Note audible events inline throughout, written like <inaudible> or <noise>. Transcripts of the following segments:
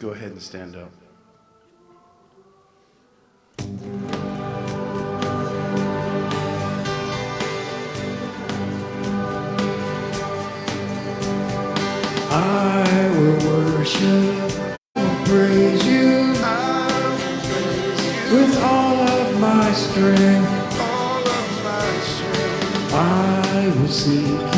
go ahead and stand up. I will worship praise you with all of my strength. I will seek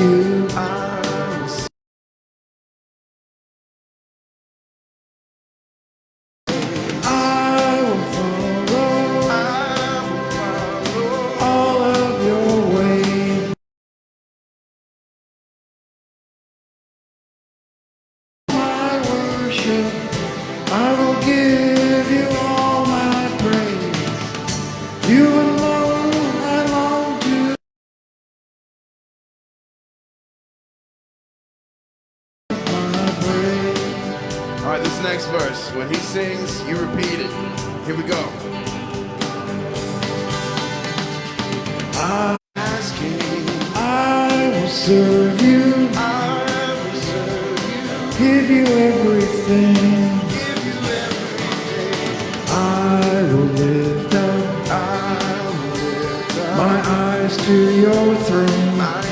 When he sings, you repeat it. Here we go. I'm asking, I will serve you. I will serve you. Give you everything. Give you everything. I will lift up, my eyes to your throne.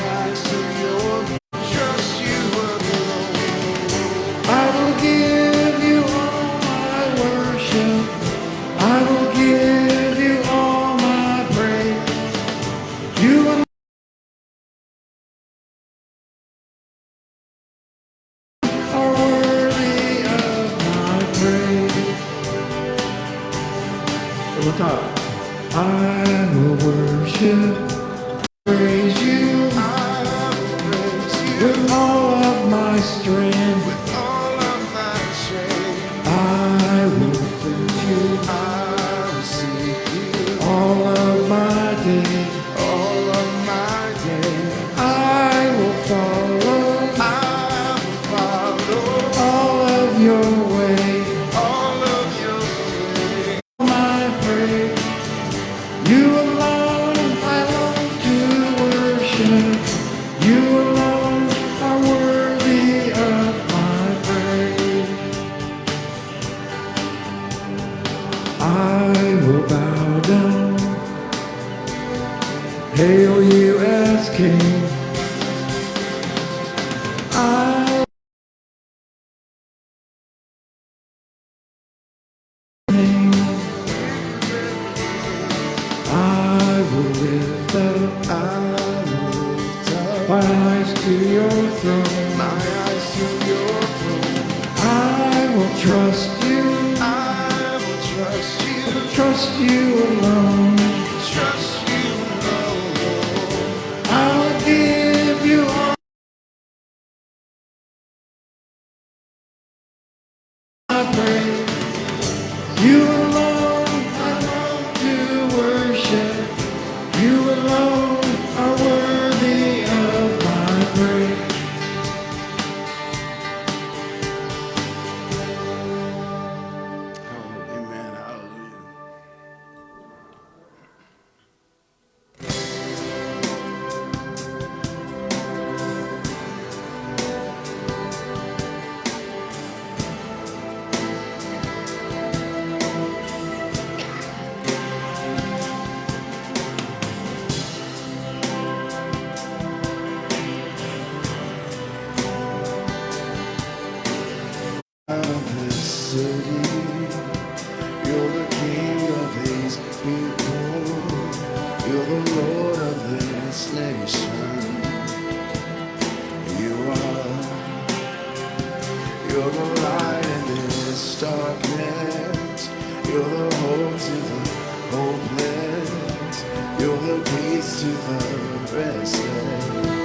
your gaze to the restless.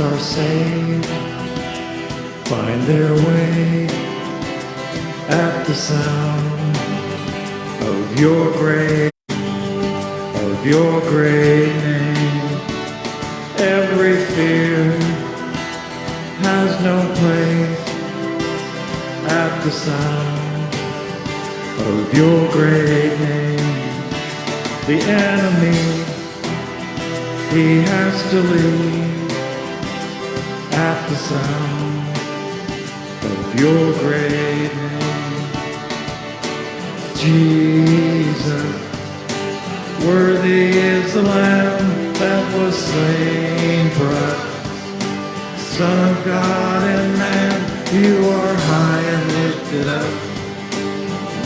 Are saved, find their way at the sound your great name. Jesus, worthy is the Lamb that was slain for us. Son of God and man, you are high and lifted up.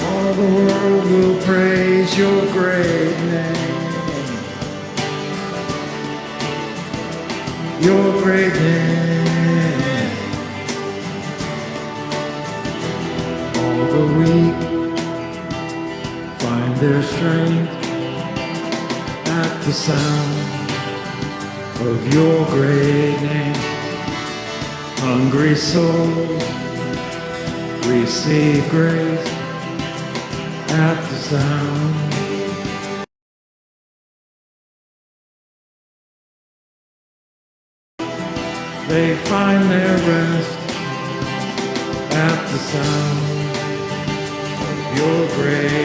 All the world will praise your great name. Your great name. Their strength at the sound of your great name. Hungry souls receive grace at the sound They find their rest at the sound of your great name.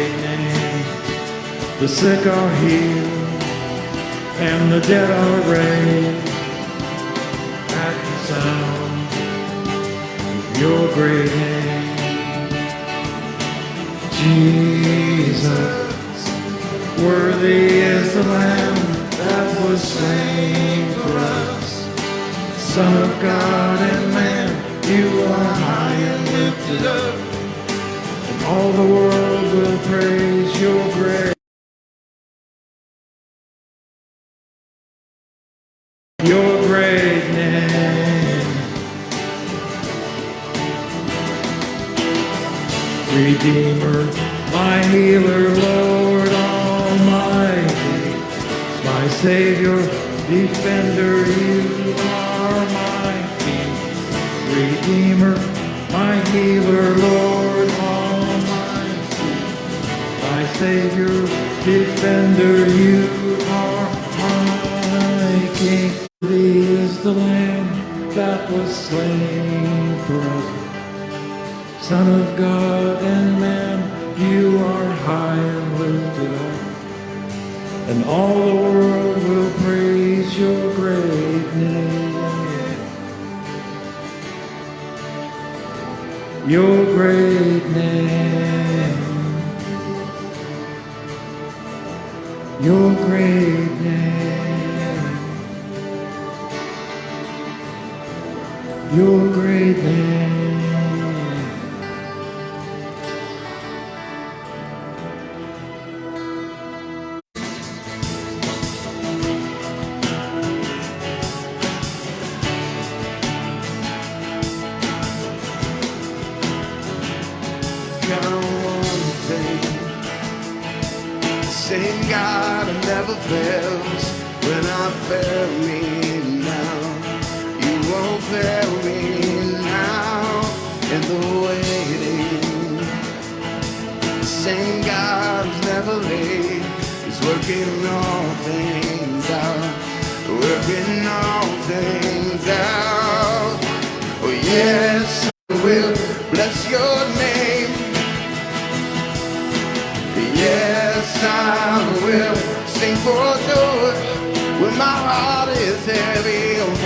The sick are healed and the dead are raised at the sound of your great name. Jesus, worthy is the Lamb that was slain for us. Son of God and man, you are high and lifted up. And all the world will praise your great. Healer, Lord Almighty, my Savior, defender, you are my King. Redeemer, my healer, Lord Almighty, my Savior, defender, you are my King. Is the Lamb that was slain for us. Son of God and And all the world will praise your great name. Your great count on thing. Same God never fails when I fail me now. You won't fail me now in the waiting. Saying God's never late. He's working all things out. Working all things out. Oh yes. for when my heart is heavy.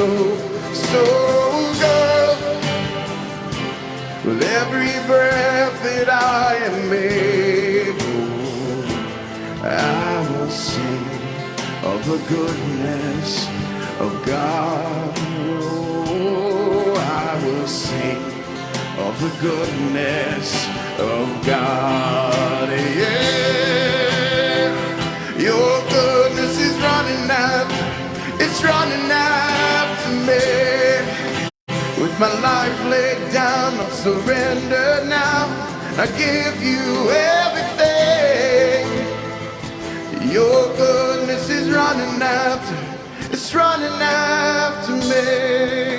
So, so good. With every breath that I am able, I will sing of the goodness of God. Oh, I will sing of the goodness of God. Yeah, your goodness is running after, it's running. With my life laid down, I surrender now. I give you everything. Your goodness is running after, it's running after me.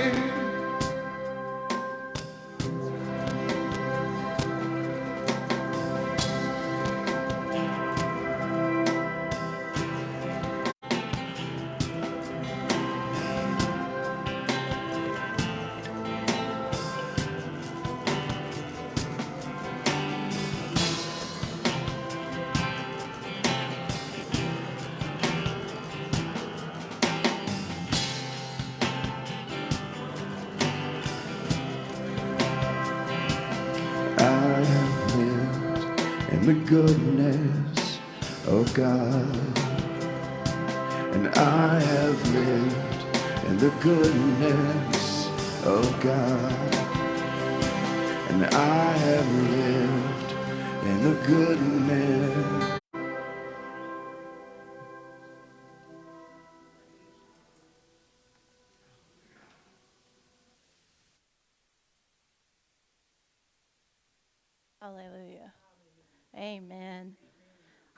The goodness. Hallelujah. Amen.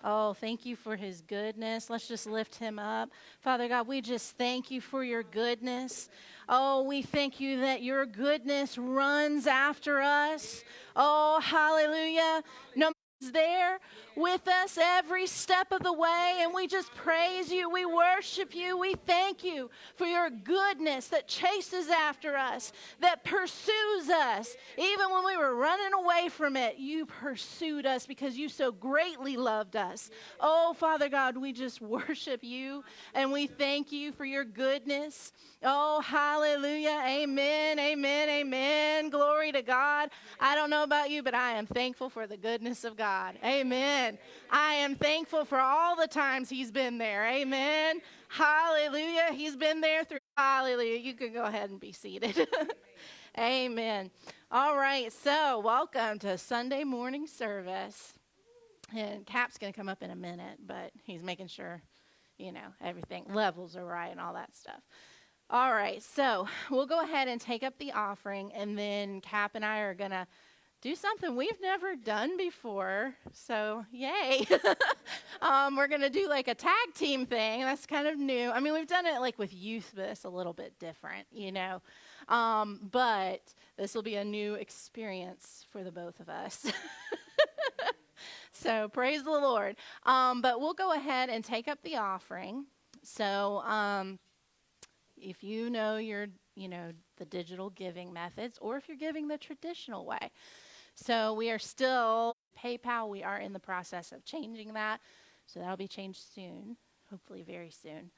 Oh, thank you for his goodness. Let's just lift him up. Father God, we just thank you for your goodness. Oh, we thank you that your goodness runs after us. Oh, hallelujah. No there with us every step of the way, and we just praise you. We worship you. We thank you for your goodness that chases after us, that pursues us. Even when we were running away from it, you pursued us because you so greatly loved us. Oh, Father God, we just <laughs> worship you and we thank you for your goodness. Oh, hallelujah. Amen. Amen. Amen. Glory to God. I don't know about you, but I am thankful for the goodness of God. Amen. I am thankful for all the times He's been there. Amen. Hallelujah. He's been there through. Hallelujah. You can go ahead and be seated. <laughs> Amen. All right. So, welcome to Sunday morning service. And Cap's going to come up in a minute, but he's making sure, you know, everything levels are right and all that stuff. All right, so we'll go ahead and take up the offering, and then Cap and I are going to do something we've never done before. So, yay. <laughs> um, we're going to do like a tag team thing. That's kind of new. I mean, we've done it like with youth, but it's a little bit different, you know. Um, but this will be a new experience for the both of us. <laughs> so, praise the Lord. Um, but we'll go ahead and take up the offering. So, um, if you know your, you know, the digital giving methods, or if you're giving the traditional way. So we are still PayPal. We are in the process of changing that, so that'll be changed soon, hopefully very soon.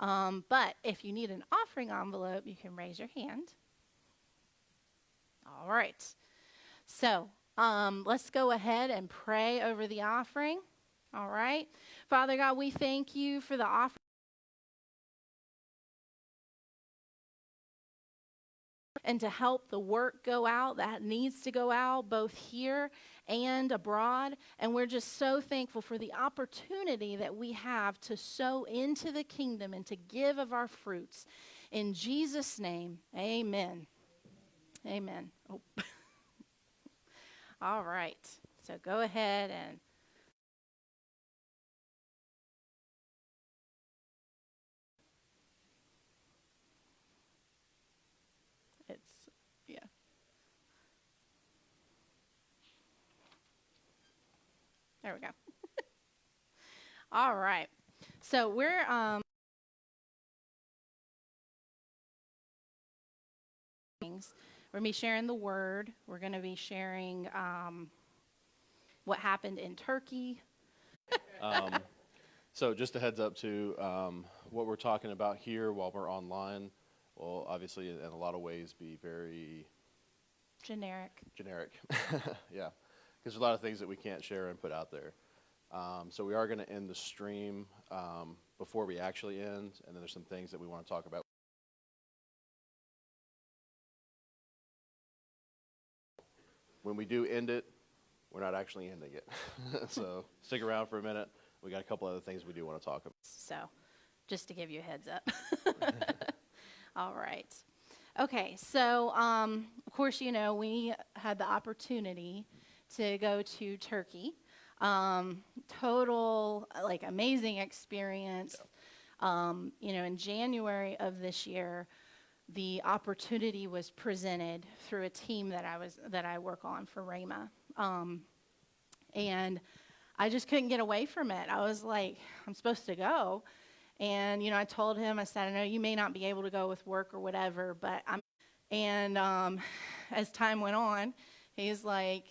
Um, but if you need an offering envelope, you can raise your hand. All right. So um, let's go ahead and pray over the offering. All right. Father God, we thank you for the offering. And to help the work go out that needs to go out both here and abroad. And we're just so thankful for the opportunity that we have to sow into the kingdom and to give of our fruits. In Jesus' name, amen. Amen. Oh. <laughs> All right. So go ahead and. It's, yeah. There we go. <laughs> All right. So we're um things. We're going to be sharing the word. We're going to be sharing um, what happened in Turkey. <laughs> Um, so just a heads up to um, what we're talking about here while we're online will obviously in a lot of ways be very Generic. generic. <laughs> yeah, because there's a lot of things that we can't share and put out there. Um, so we are going to end the stream um, before we actually end, and then there's some things that we want to talk about. When we do end it, we're not actually ending it. <laughs> so stick around for a minute. We got a couple other things we do want to talk about. So, just to give you a heads up. <laughs> All right. Okay, so um, of course, you know, we had the opportunity to go to Turkey. Um, total, like, amazing experience. Um, you know, in January of this year, the opportunity was presented through a team that I was that I work on for Rama, um, and I just couldn't get away from it. I was like, I'm supposed to go, and you know, I told him, I said, I know you may not be able to go with work or whatever, but I'm. And um, <sighs> as time went on, he's like,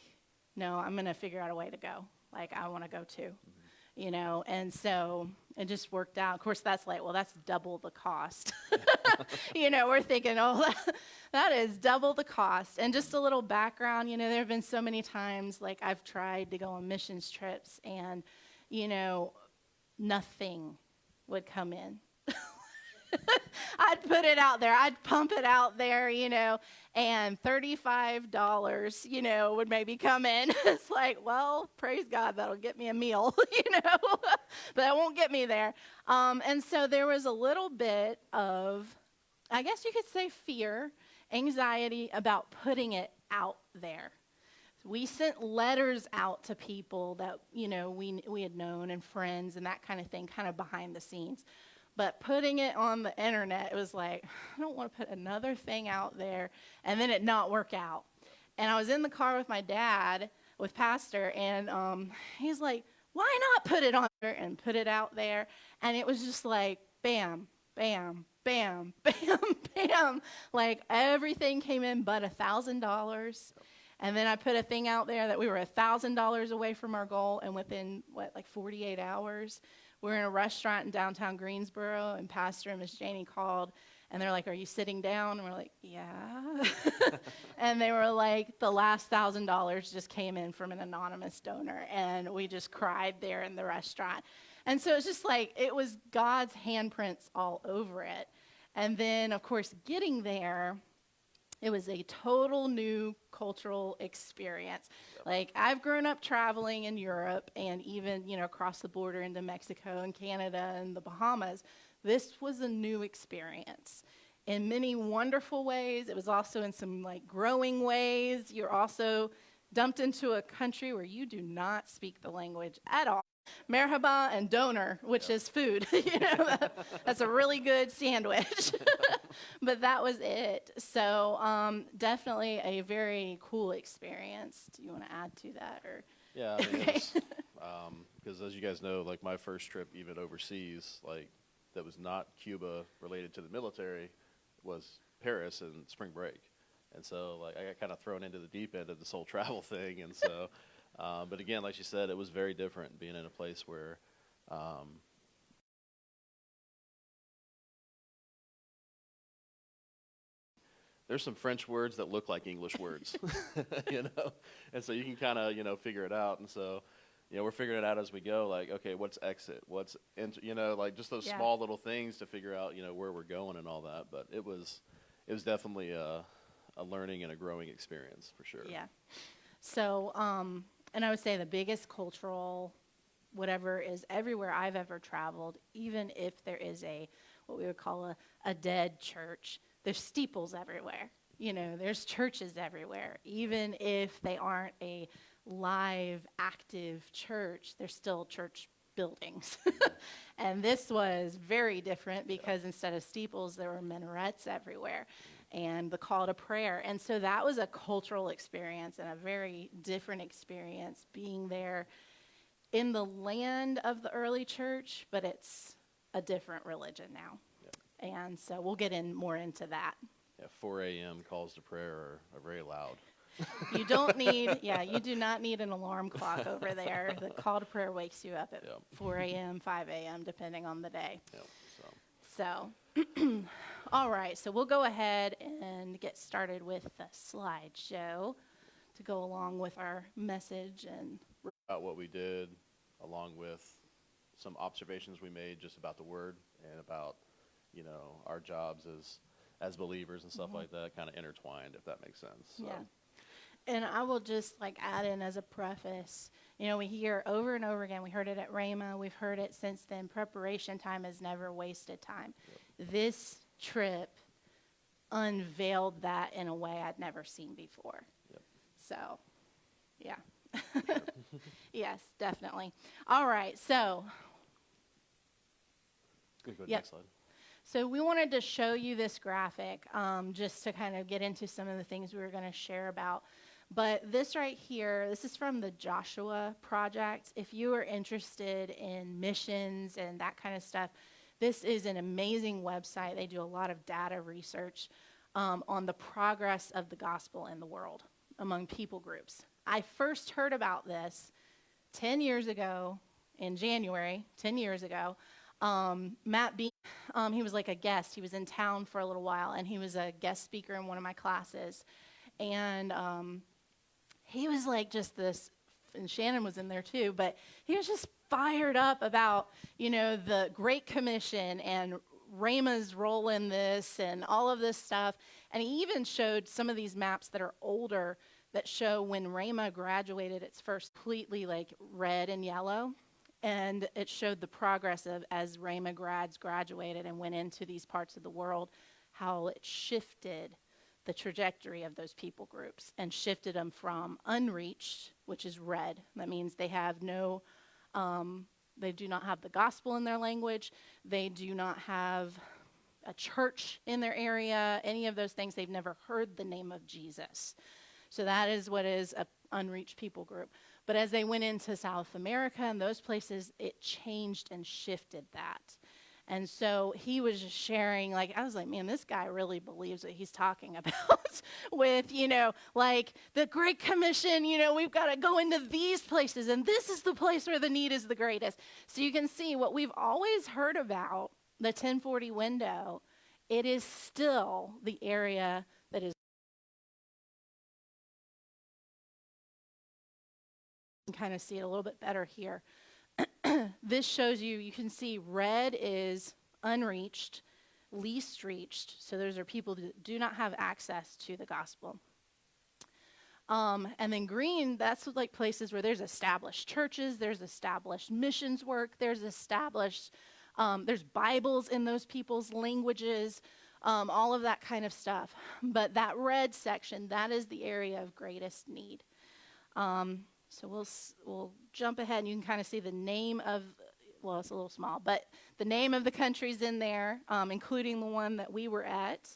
No, I'm gonna figure out a way to go. Like I want to go too, mm-hmm. you know. And so it just worked out. Of course, that's like, well, that's double the cost. <laughs> you know, we're thinking, oh, that, <laughs> that is double the cost. And just a little background, you know, there have been so many times like I've tried to go on missions trips and, you know, nothing would come in. <laughs> I'd put it out there. I'd pump it out there, you know, and $35, you know, would maybe come in. <laughs> it's like, well, praise God, that'll get me a meal, <laughs> you know, but that won't get me there. Um, and so there was a little bit of, I guess you could say, fear, anxiety about putting it out there. We sent letters out to people that, you know, we, we had known and friends and that kind of thing, kind of behind the scenes. But putting it on the internet, it was like, I don't want to put another thing out there and then it not work out. And I was in the car with my dad, with Pastor, and um, he's like, why not put it on there and put it out there? And it was just like, bam, bam, bam, <laughs> bam, bam. Like everything came in but a thousand dollars. And then I put a thing out there that we were a thousand dollars away from our goal, and within what, like 48 hours, we're in a restaurant in downtown Greensboro, and Pastor and Miss Janie called, and they're like, "Are you sitting down?" And we're like, "Yeah." <laughs> and they were like, "The last thousand dollars just came in from an anonymous donor," and we just cried there in the restaurant. And so it's just like it was God's handprints all over it. And then, of course, getting there, it was a total new cultural experience. Like I've grown up traveling in Europe and even, you know, across the border into Mexico and Canada and the Bahamas. This was a new experience. In many wonderful ways, it was also in some like growing ways. You're also dumped into a country where you do not speak the language at all merhaba and doner, which is food. <laughs> you know, <laughs> that's a really good sandwich. <laughs> but that was it. So um, definitely a very cool experience. Do you want to add to that, or? Yeah, I mean, because um, as you guys know, like my first trip even overseas, like that was not Cuba related to the military, was Paris and spring break, and so like I got kind of thrown into the deep end of this whole travel thing, and so. Um, but again, like she said, it was very different being in a place where um, there's some French words that look like English words, <laughs> <laughs> you know, and so you can kind of you know figure it out. And so, you know, we're figuring it out as we go. Like, okay, what's exit? What's enter? You know, like just those Yeah. small little things to figure out you know where we're going and all that. But it was, it was definitely a, a learning and a growing experience for sure. Yeah. So, um, and I would say the biggest cultural whatever is everywhere I've ever traveled, even if there is a what we would call a, a dead church, there's steeples everywhere. You know, there's churches everywhere. Even if they aren't a live, active church, they're still church buildings. <laughs> and this was very different because instead of steeples, there were minarets everywhere and the call to prayer. And so that was a cultural experience and a very different experience being there in the land of the early church, but it's a different religion now. And so we'll get in more into that. Yeah, 4 a.m. calls to prayer are, are very loud. <laughs> You don't need, <laughs> yeah, you do not need an alarm clock over there. The call to prayer wakes you up at Yep. 4 a.m., 5 a.m., depending on the day. Yep, so. So, <clears throat> all right, so we'll go ahead and get started with the slideshow to go along with our message and about what we did, along with some observations we made just about the word and about, you know, our jobs as as believers and stuff mm-hmm. like that, kind of intertwined, if that makes sense. So, Yeah. And I will just like add in as a preface, you know, we hear over and over again, we heard it at Rhema, we've heard it since then, preparation time is never wasted time. This trip unveiled that in a way I'd never seen before. Yep. So, yeah. <laughs> yes, definitely. All right, so Go to Yep. next slide. so we wanted to show you this graphic um, just to kind of get into some of the things we were going to share about. But this right here, this is from the Joshua Project. If you are interested in missions and that kind of stuff, this is an amazing website. They do a lot of data research um, on the progress of the gospel in the world among people groups. I first heard about this 10 years ago in January, 10 years ago. Um, Matt Bean, um, he was like a guest. He was in town for a little while, and he was a guest speaker in one of my classes. And um, he was like just this, and Shannon was in there too, but he was just fired up about, you know, the Great Commission and Rhema's role in this and all of this stuff. And he even showed some of these maps that are older that show when Rhema graduated its first completely like red and yellow. And it showed the progress of as Rama grads graduated and went into these parts of the world, how it shifted the trajectory of those people groups and shifted them from unreached, which is red. That means they have no, um, they do not have the gospel in their language. They do not have a church in their area, any of those things. They've never heard the name of Jesus. So that is what is a unreached people group. But as they went into South America and those places, it changed and shifted that. And so he was just sharing, like, I was like, man, this guy really believes what he's talking <laughs> about with, you know, like the Great Commission, you know, we've got to go into these places, and this is the place where the need is the greatest. So you can see what we've always heard about the 1040 window, it is still the area that is. Kind of see it a little bit better here. This shows you, you can see red is unreached, least reached. So those are people that do not have access to the gospel. Um, and then green, that's like places where there's established churches, there's established missions work, there's established, um, there's Bibles in those people's languages, um, all of that kind of stuff. But that red section, that is the area of greatest need. Um, so we'll we'll jump ahead, and you can kind of see the name of. Well, it's a little small, but the name of the countries in there, um, including the one that we were at,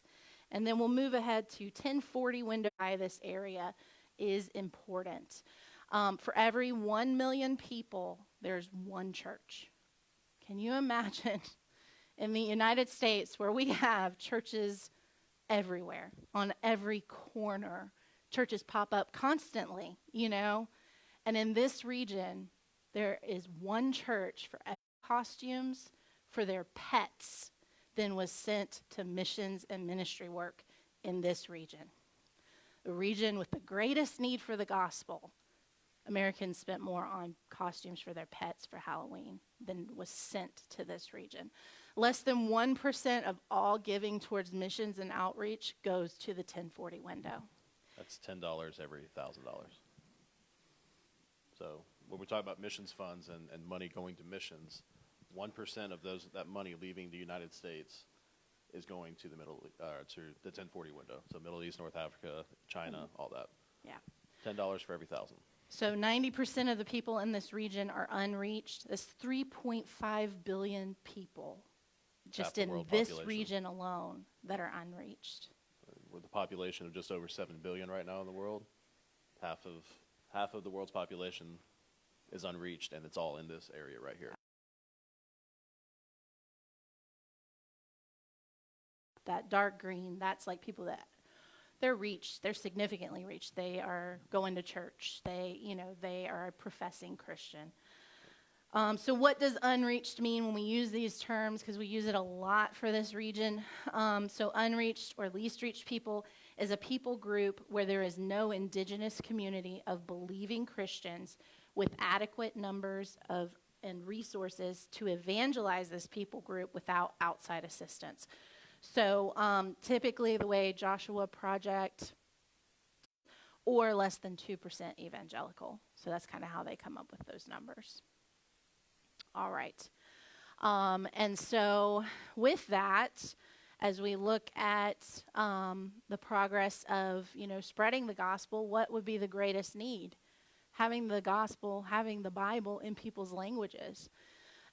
and then we'll move ahead to 1040 window by this area is important. Um, for every one million people, there's one church. Can you imagine <laughs> in the United States where we have churches everywhere, on every corner? Churches pop up constantly, you know? And in this region, there is one church for costumes for their pets then was sent to missions and ministry work in this region. The region with the greatest need for the gospel. Americans spent more on costumes for their pets for Halloween than was sent to this region. Less than 1% of all giving towards missions and outreach goes to the 1040 window. That's ten dollars every thousand dollars. So when we talk about missions funds and, and money going to missions, one percent of those that money leaving the United States is going to the middle uh, to the 1040 window. So Middle East, North Africa, China, all that. Yeah. Ten dollars for every thousand. So 90% of the people in this region are unreached. That's 3.5 billion people just in this population. region alone that are unreached. With a population of just over seven billion right now in the world, half of half of the world's population is unreached, and it's all in this area right here. That dark green, that's like people that they're reached, they're significantly reached. They are going to church. They, you know, they are a professing Christian. Um, so, what does unreached mean when we use these terms? Because we use it a lot for this region. Um, so, unreached or least reached people is a people group where there is no indigenous community of believing Christians with adequate numbers of and resources to evangelize this people group without outside assistance. So, um, typically, the way Joshua Project or less than 2% evangelical. So, that's kind of how they come up with those numbers. All right. Um, and so, with that, as we look at um, the progress of you know spreading the gospel, what would be the greatest need? Having the gospel, having the Bible in people's languages.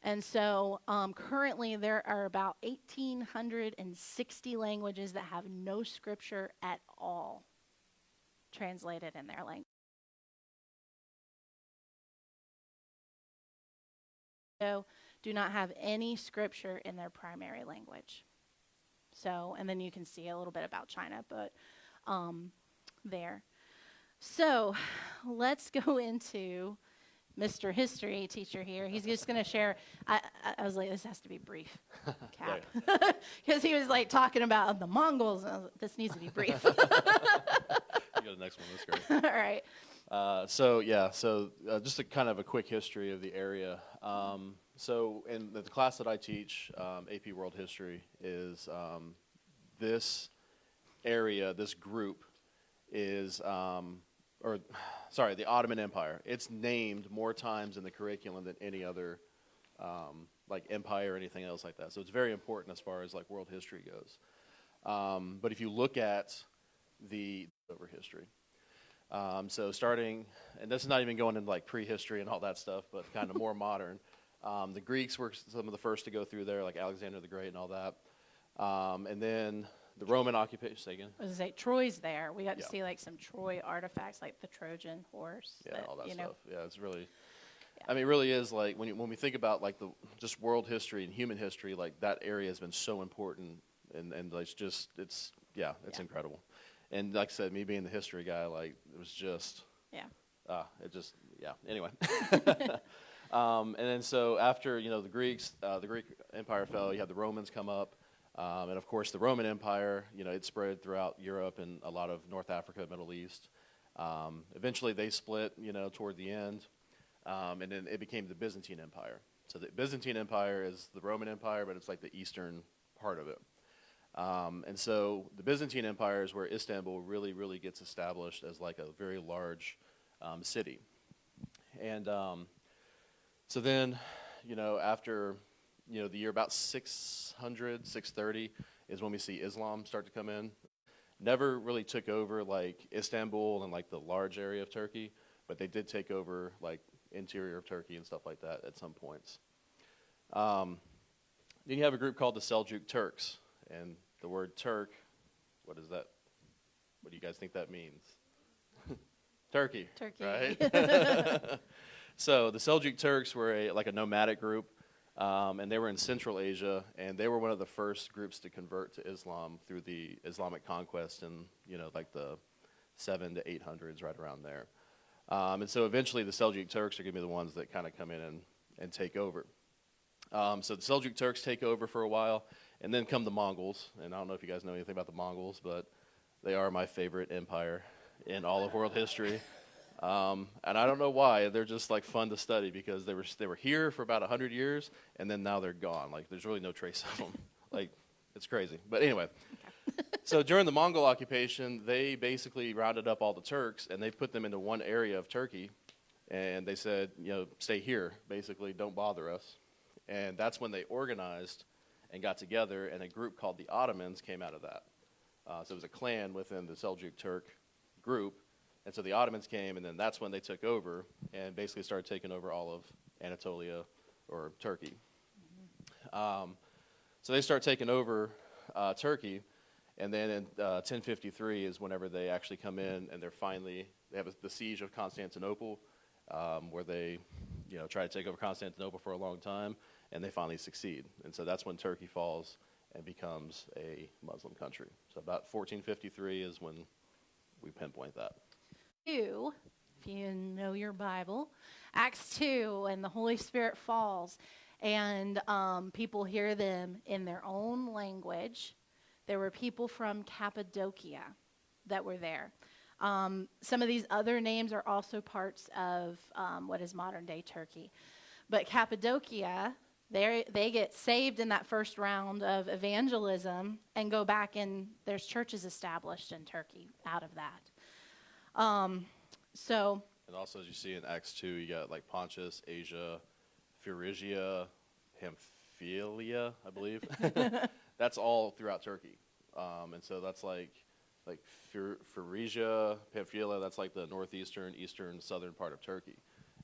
And so, um, currently, there are about 1,860 languages that have no scripture at all translated in their language. Do not have any scripture in their primary language. So, and then you can see a little bit about China, but um, there. So, let's go <laughs> into Mr. History teacher here. He's just going to share. I, I, was like, this has to be brief, <laughs> Cap, because <laughs> he was like talking about the Mongols. And I was like, this needs to be brief. You go the next one. That's great. All right. Uh, so yeah, so uh, just a kind of a quick history of the area. Um, so in the class that I teach, um, AP World History, is um, this area, this group, is um, or <sighs> sorry, the Ottoman Empire. It's named more times in the curriculum than any other um, like empire or anything else like that. So it's very important as far as like world history goes. Um, but if you look at the over history. Um, so starting, and this is not even going into like prehistory and all that stuff, but kind of more <laughs> modern. Um, the Greeks were some of the first to go through there, like Alexander the Great and all that. Um, and then the Roman occupation. Say again. I was gonna say Troy's there. We got to Yeah. see like some Troy artifacts, like the Trojan horse. Yeah, all that you stuff. know, Yeah, it's really. Yeah. I mean, it really is like when you, when we think about like the just world history and human history, like that area has been so important, and and it's just it's yeah, it's Yeah. incredible. And like I said, me being the history guy, like it was just Yeah. ah, it just yeah. Anyway. <laughs> Um, and then so after you know the Greeks, uh, the Greek Empire fell. You had the Romans come up, um, and of course the Roman Empire. You know it spread throughout Europe and a lot of North Africa, Middle East. Um, eventually they split. You know toward the end, um, and then it became the Byzantine Empire. So the Byzantine Empire is the Roman Empire, but it's like the eastern part of it. Um, and so the Byzantine Empire is where Istanbul really, really gets established as like a very large um, city. And so then, you know, after, you know, the year about 600, 630 is when we see Islam start to come in. Never really took over like Istanbul and like the large area of Turkey, but they did take over like interior of Turkey and stuff like that at some points. Um, then you have a group called the Seljuk Turks, and the word Turk, what is that? What do you guys think that means? <laughs> Turkey. Turkey. Right? <laughs> <laughs> so the Seljuk Turks were a, like a nomadic group, um, and they were in Central Asia, and they were one of the first groups to convert to Islam through the Islamic conquest in you know like the seven to eight hundreds, right around there. Um, and so eventually the Seljuk Turks are going to be the ones that kind of come in and, and take over. Um, so the Seljuk Turks take over for a while, and then come the Mongols. And I don't know if you guys know anything about the Mongols, but they are my favorite empire in all of world history. Um, and I don't know why they're just like fun to study because they were they were here for about hundred years and then now they're gone. Like there's really no trace <laughs> of them. like it's crazy. But anyway, <laughs> so during the Mongol occupation, they basically rounded up all the Turks and they put them into one area of Turkey, and they said, you know, stay here. Basically, don't bother us. And that's when they organized and got together, and a group called the Ottomans came out of that. Uh, so it was a clan within the Seljuk Turk group and so the Ottomans came, and then that's when they took over and basically started taking over all of Anatolia or Turkey. Um, so they start taking over uh, Turkey, and then in uh, 1053 is whenever they actually come in and they're finally they have a, the siege of Constantinople, um, where they you know try to take over Constantinople for a long time, and they finally succeed. And so that's when Turkey falls and becomes a Muslim country. So about 1453 is when we pinpoint that. 2, if you know your Bible, Acts 2, and the Holy Spirit falls, and um, people hear them in their own language. There were people from Cappadocia that were there. Um, some of these other names are also parts of um, what is modern day Turkey. But Cappadocia, they get saved in that first round of evangelism and go back and there's churches established in Turkey out of that. Um, so. And also, as you see in Acts 2, you got like Pontus, Asia, Phrygia, Pamphylia, I believe. <laughs> that's all throughout Turkey. Um, and so that's like like Phrygia, Pamphylia, that's like the northeastern, eastern, southern part of Turkey.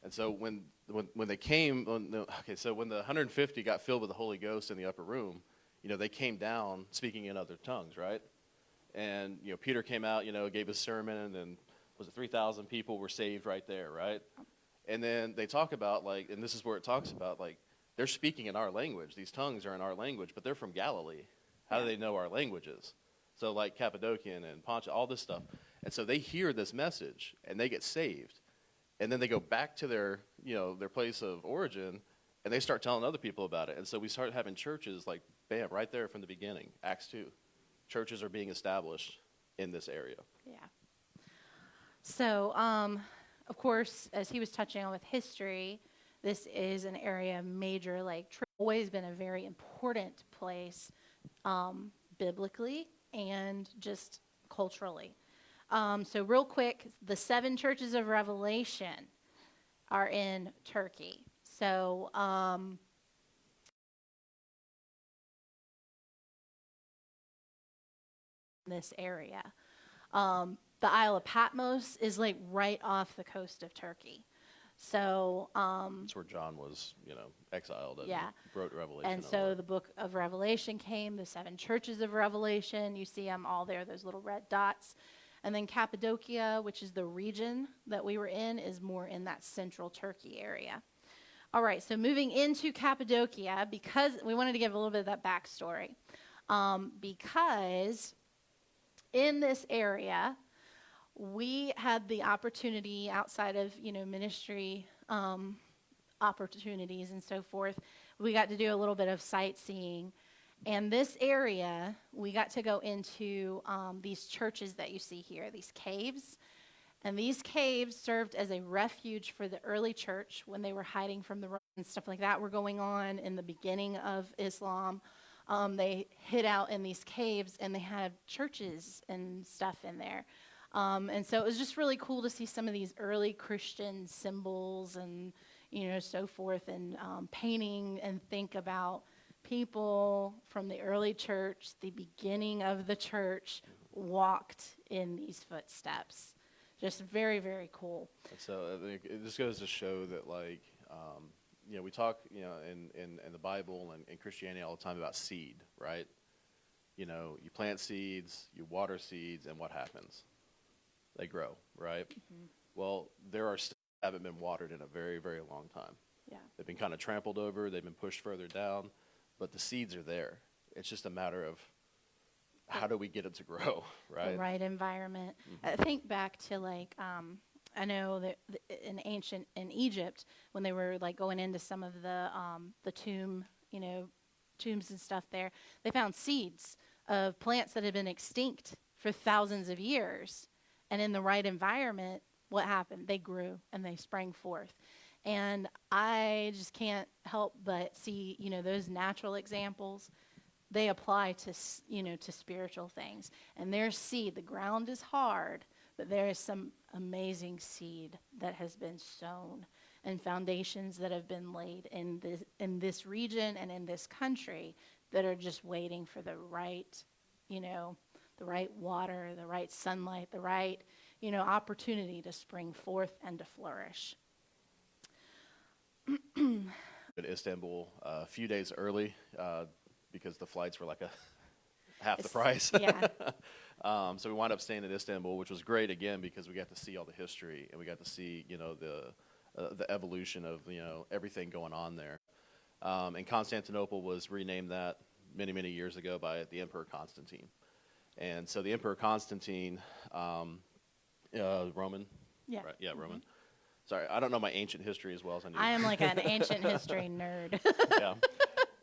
And so when, when, when they came, when the, okay, so when the 150 got filled with the Holy Ghost in the upper room, you know, they came down speaking in other tongues, right? And, you know, Peter came out, you know, gave a sermon, and then was it 3,000 people were saved right there, right? And then they talk about, like, and this is where it talks about, like, they're speaking in our language. These tongues are in our language, but they're from Galilee. How do they know our languages? So, like Cappadocian and Pontus, all this stuff. And so they hear this message and they get saved. And then they go back to their, you know, their place of origin and they start telling other people about it. And so we start having churches like, bam, right there from the beginning, Acts 2. Churches are being established in this area. Yeah. So, um, of course, as he was touching on with history, this is an area major, like, always been a very important place um, biblically and just culturally. Um, so, real quick, the seven churches of Revelation are in Turkey. So, um, this area. Um, the Isle of Patmos is like right off the coast of Turkey. So um, that's where John was, you know, exiled and yeah. wrote Revelation. And so the book of Revelation came, the seven churches of Revelation. You see them all there, those little red dots. And then Cappadocia, which is the region that we were in, is more in that central Turkey area. All right, so moving into Cappadocia, because we wanted to give a little bit of that backstory. Um, because in this area, we had the opportunity outside of you know ministry um, opportunities and so forth we got to do a little bit of sightseeing. And this area we got to go into um, these churches that you see here these caves. And these caves served as a refuge for the early church when they were hiding from the and stuff like that were going on in the beginning of islam. Um, they hid out in these caves and they had churches and stuff in there um, and so it was just really cool to see some of these early Christian symbols and, you know, so forth, and um, painting and think about people from the early church, the beginning of the church, walked in these footsteps. Just very, very cool. So I think it just goes to show that, like, um, you know, we talk, you know, in, in, in the Bible and in Christianity all the time about seed, right? You know, you plant seeds, you water seeds, and what happens? They grow, right? Mm-hmm. Well, there are still haven't been watered in a very, very long time. Yeah. They've been kind of trampled over, they've been pushed further down, but the seeds are there. It's just a matter of how do we get them to grow, <laughs> right? The right environment. Mm-hmm. I think back to like um, I know that in ancient in Egypt when they were like going into some of the um, the tomb, you know, tombs and stuff there, they found seeds of plants that had been extinct for thousands of years and in the right environment, what happened? They grew and they sprang forth. And I just can't help but see, you know, those natural examples. They apply to, you know, to spiritual things. And there's seed. The ground is hard, but there is some amazing seed that has been sown and foundations that have been laid in this in this region and in this country that are just waiting for the right, you know, the right water, the right sunlight, the right, you know, opportunity to spring forth and to flourish. in Istanbul uh, a few days early uh, because the flights were like a <laughs> half the price. yeah. <laughs> um, so we wound up staying in Istanbul, which was great again because we got to see all the history and we got to see you know the uh, the evolution of you know everything going on there. Um, and Constantinople was renamed that many many years ago by the Emperor Constantine. And so the Emperor Constantine, um, uh, Roman, Yeah. right? Yeah, Roman. Sorry, I don't know my ancient history as well as I need. I am like an ancient <laughs> history nerd. yeah. <laughs>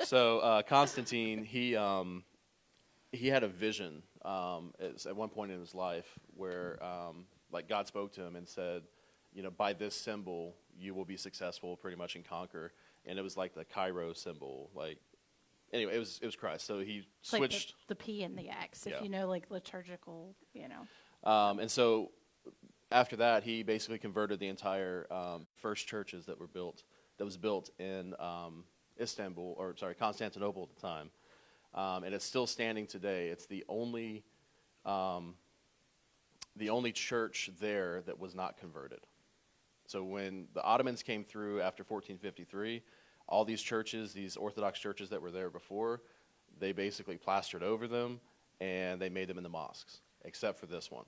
So uh, Constantine, he um, he had a vision um, at one point in his life where um, like God spoke to him and said, you know, by this symbol you will be successful, pretty much and conquer. And it was like the Chi-Rho symbol, like anyway, it was it was Christ. So he It's like the, switched. the P and the X, if Yeah. you know, like liturgical, you know. Um, and so after that, he basically converted the entire um, first churches that were built, that was built in um, Istanbul, or sorry, Constantinople at the time. Um, and it's still standing today. It's the only, um, the only church there that was not converted. So when the Ottomans came through after 1453, all these churches, these Orthodox churches that were there before, they basically plastered over them and they made them into mosques, except for this one,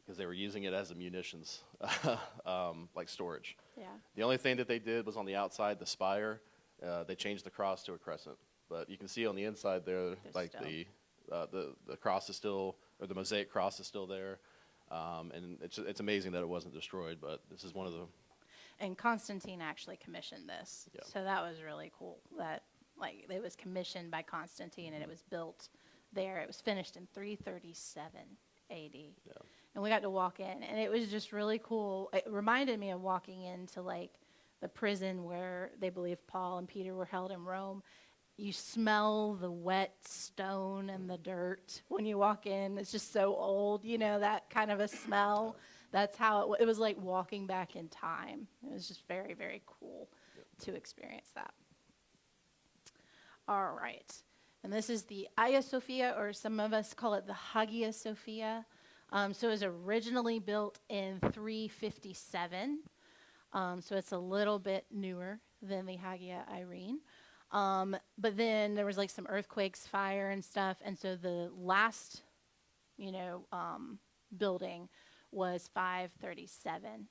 because they were using it as a munitions, <laughs> um, like storage. Yeah. The only thing that they did was on the outside, the spire, uh, they changed the cross to a crescent. But you can see on the inside there, There's like still- the, uh, the the cross is still, or the mosaic cross is still there. Um, and it's it's amazing that it wasn't destroyed. But this is one of the And Constantine actually commissioned this. Yeah. So that was really cool. That like it was commissioned by Constantine and it mm-hmm. was built there. It was finished in 337 AD. And we got to walk in and it was just really cool. It reminded me of walking into like the prison where they believe Paul and Peter were held in Rome. You smell the wet stone and mm. the dirt when you walk in. It's just so old, you know, that kind of a smell. That's how it, it was like walking back in time. It was just very, very cool to experience that. All right. And this is the Hagia Sophia, or some of us call it the Hagia Sophia. Um, so it was originally built in 357. Um, so it's a little bit newer than the Hagia Irene. Um, but then there was like some earthquakes, fire, and stuff. And so the last, you know, um, building was 537.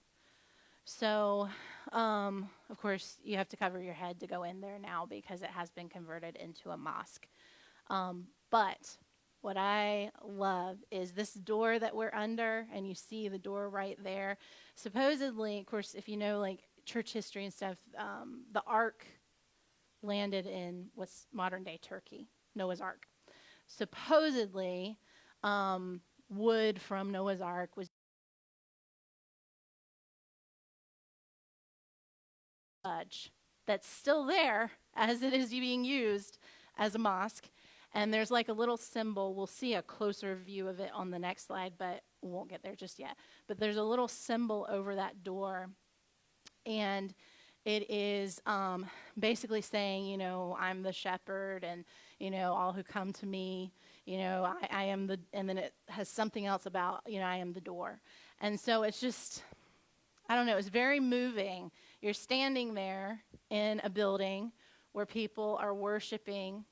So, um, of course, you have to cover your head to go in there now because it has been converted into a mosque. Um, but what I love is this door that we're under, and you see the door right there. Supposedly, of course, if you know like church history and stuff, um, the ark landed in what's modern day Turkey, Noah's Ark. Supposedly, um, wood from Noah's Ark was that's still there as it is being used as a mosque. And there's like a little symbol. We'll see a closer view of it on the next slide, but we won't get there just yet. But there's a little symbol over that door. And it is um, basically saying, you know, I'm the shepherd, and, you know, all who come to me, you know, I, I am the, and then it has something else about, you know, I am the door. And so it's just, I don't know, it's very moving. You're standing there in a building where people are worshiping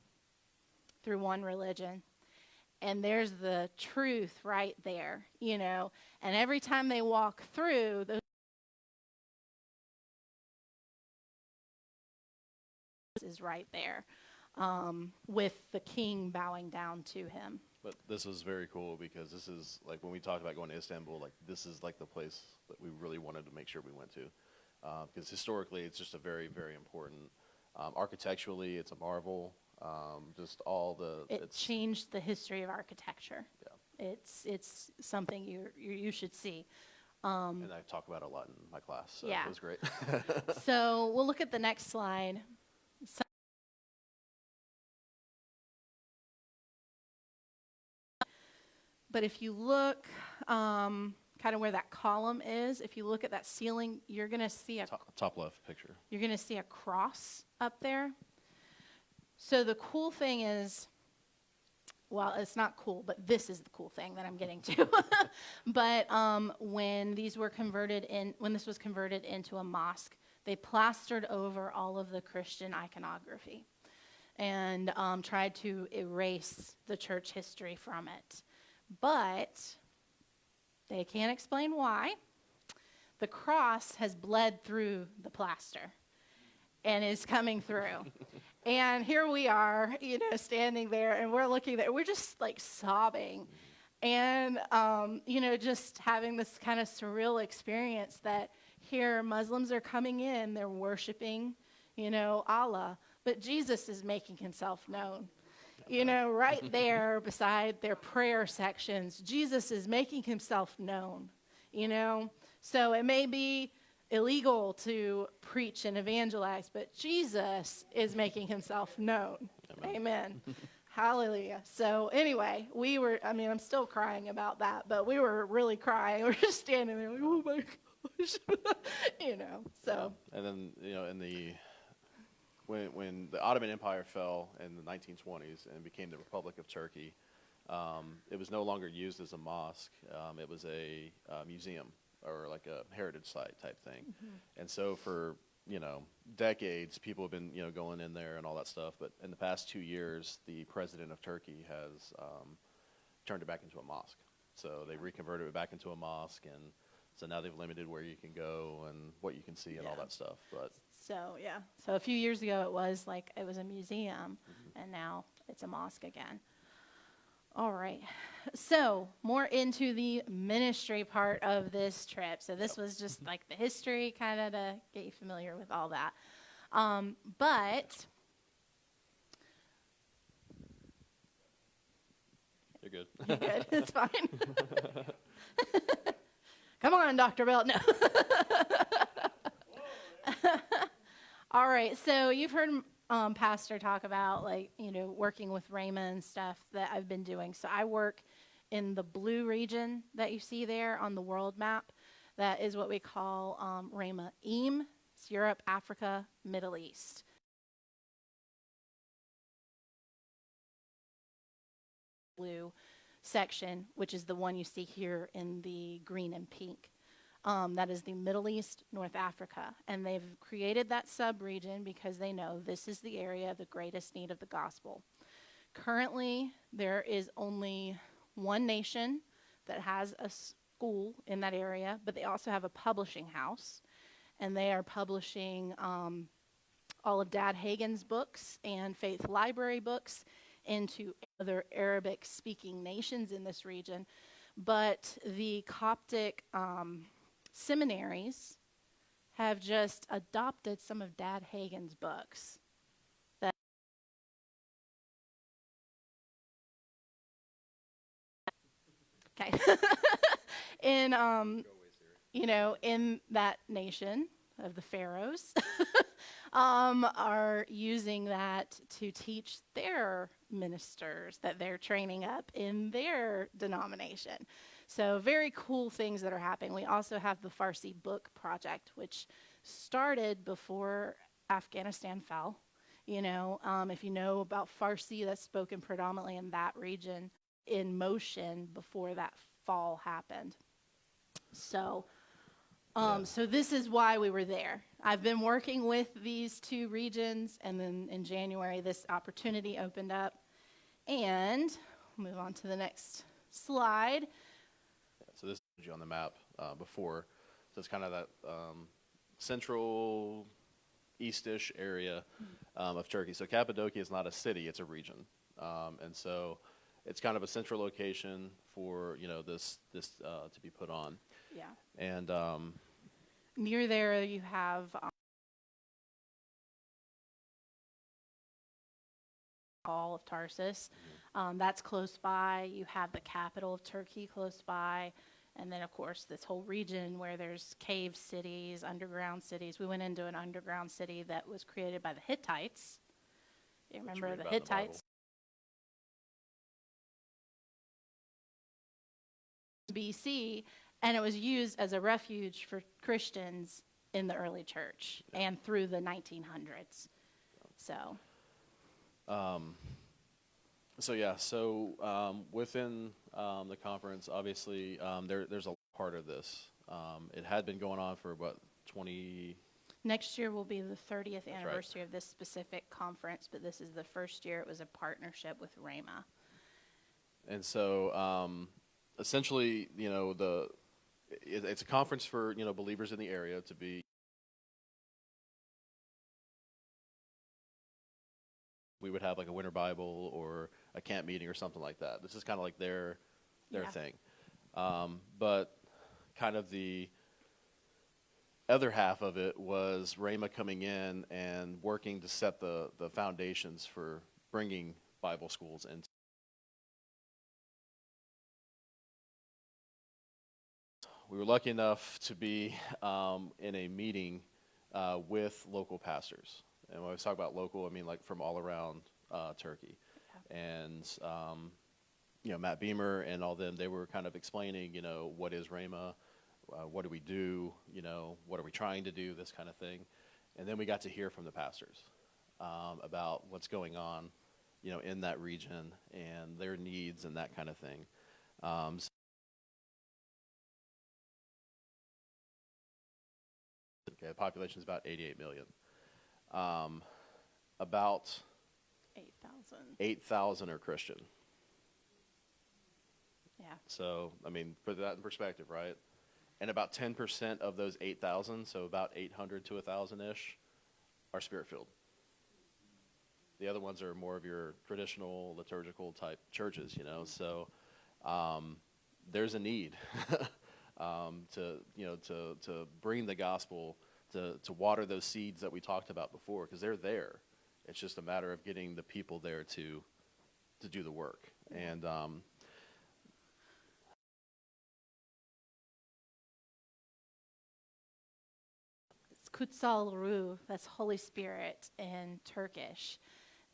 through one religion. And there's the truth right there, you know. And every time they walk through, those is right there um, with the king bowing down to him. But this was very cool because this is like when we talked about going to Istanbul, like this is like the place that we really wanted to make sure we went to, because historically it's just a very very important. Um, architecturally, it's a marvel. Um, just all the It it's changed the history of architecture. Yeah. It's it's something you you you should see. and I talk about it a lot in my class. So Yeah. it was great. <laughs> <laughs> So we'll look at the next slide. So- But if you look um, kind of where that column is, if you look at that ceiling, you're going to see a top, top left picture. you're going to see a cross up there. So the cool thing is, well, it's not cool, but this is the cool thing that I'm getting to. <laughs> but um, when these were converted in, when this was converted into a mosque, they plastered over all of the Christian iconography and um, tried to erase the church history from it. But they can't explain why. The cross has bled through the plaster and is coming through. <laughs> and here we are, you know, standing there, and we're looking there. We're just like sobbing, and um, you know, just having this kind of surreal experience that here Muslims are coming in, they're worshiping, you know, Allah, but Jesus is making Himself known. You know, right there beside their prayer sections, Jesus is making Himself known. You know, so it may be illegal to preach and evangelize, but Jesus is making himself known. Amen. <laughs> Hallelujah. So, anyway, we were, I mean, I'm still crying about that, but we were really crying. <laughs> We are just standing there, like, oh my gosh. <laughs> you know, so, And then you know, in the when when the Ottoman Empire fell in the 1920s and became the Republic of Turkey, um, it was no longer used as a mosque. Um, it was a uh, museum or like a heritage site type thing. And so for you know decades, people have been you know going in there and all that stuff. But in the past two years, the president of Turkey has um, turned it back into a mosque. So they reconverted it back into a mosque, and so now they've limited where you can go and what you can see and all that stuff. But so, yeah. So, a few years ago, it was like, it was a museum, and now it's a mosque again. All right. So, more into the ministry part of this trip. So, this was just like the history, kind of to get you familiar with all that. Um, but you're good. you're good. <laughs> it's fine. <laughs> <laughs> Come on, Dr. Belt. No. All right. So you've heard um, Pastor talk about like you know working with Rhema and stuff that I've been doing. So I work in the blue region that you see there on the world map. That is what we call um, Rhema EAM. It's Europe, Africa, Middle East. Blue section, which is the one you see here in the green and pink. Um, that is the Middle East, North Africa. And they've created that sub-region because they know this is the area of the greatest need of the gospel. Currently, there is only one nation that has a school in that area, but they also have a publishing house. And they are publishing um, all of Dad Hagin's books and Faith Library books into other Arabic speaking nations in this region. But the Coptic um, seminaries have just adopted some of Dad Hagin's books. That okay, <laughs> in um, you know, in that nation of the pharaohs, <laughs> um, are using that to teach their ministers that they're training up in their denomination. So, very cool things that are happening. We also have the Farsi Book Project, which started before Afghanistan fell. You know, um, if you know about Farsi, that's spoken predominantly in that region, in motion before that fall happened. So, um, Yeah. so this is why we were there. I've been working with these two regions, and then in January, this opportunity opened up. And move on to the next slide. So this is you on the map uh, before. So it's kind of that um, central eastish area um, of Turkey. So Cappadocia is not a city; it's a region, um, and so it's kind of a central location for you know this this uh, to be put on. Yeah. And um, Near there, you have um, Paul of Tarsus. Um, that's close by. You have the capital of Turkey close by. And then, of course, this whole region where there's cave cities, underground cities. We went into an underground city that was created by the Hittites. You remember the in the Hittites? BC, and it was used as a refuge for Christians in the early church and through the 1900s. So, Um, So yeah, so um, within um, the conference, obviously, um, there, there's a part of this. Um, it had been going on for about 20. next year will be the 30th right. anniversary of this specific conference, but this is the first year it was a partnership with Rhema. And so, um, essentially, you know, the it's a conference for you know believers in the area to be. We would have like a winter Bible or a camp meeting or something like that. This is kind of like their their Yeah. thing, um, but kind of the other half of it was Rhema coming in and working to set the the foundations for bringing Bible schools into. We were lucky enough to be um, in a meeting uh, with local pastors. And when I talk about local, I mean like from all around uh, Turkey. And, um, you know, Matt Beamer and all them, they were kind of explaining, you know, what is Rhema? Uh, what do we do? You know, what are we trying to do? This kind of thing. And then we got to hear from the pastors um, about what's going on, you know, in that region and their needs and that kind of thing. Um, Okay, the population is about 88 million. Um, about 8,000. 8,000 are Christian. Yeah. So, I mean, put that in perspective, right? And about 10% of those 8,000, so about 800 to 1,000 ish, are spirit filled. The other ones are more of your traditional liturgical type churches, you know. So, um, there's a need <laughs> um, to, you know, to, to bring the gospel, to, to water those seeds that we talked about before, because they're there. It's just a matter of getting the people there to, to do the work. And um, It's Kutsal Ruh, that's Holy Spirit in Turkish.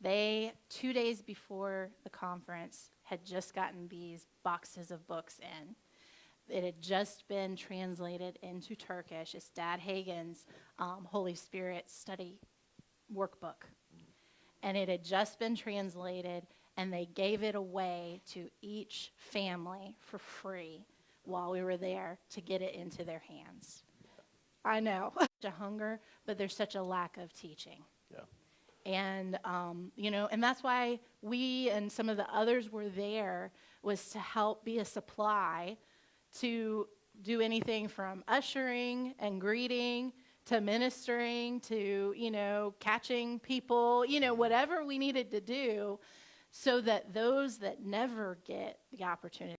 They, two days before the conference, had just gotten these boxes of books in. It had just been translated into Turkish. It's Dad Hagin's um, Holy Spirit study workbook. And it had just been translated, and they gave it away to each family for free while we were there to get it into their hands. I know. <laughs> Such a hunger, but there's such a lack of teaching. yeah. And, um, you know, and that's why we and some of the others were there was to help be a supply to do anything from ushering and greeting to ministering to, you know, catching people, you know, whatever we needed to do so that those that never get the opportunity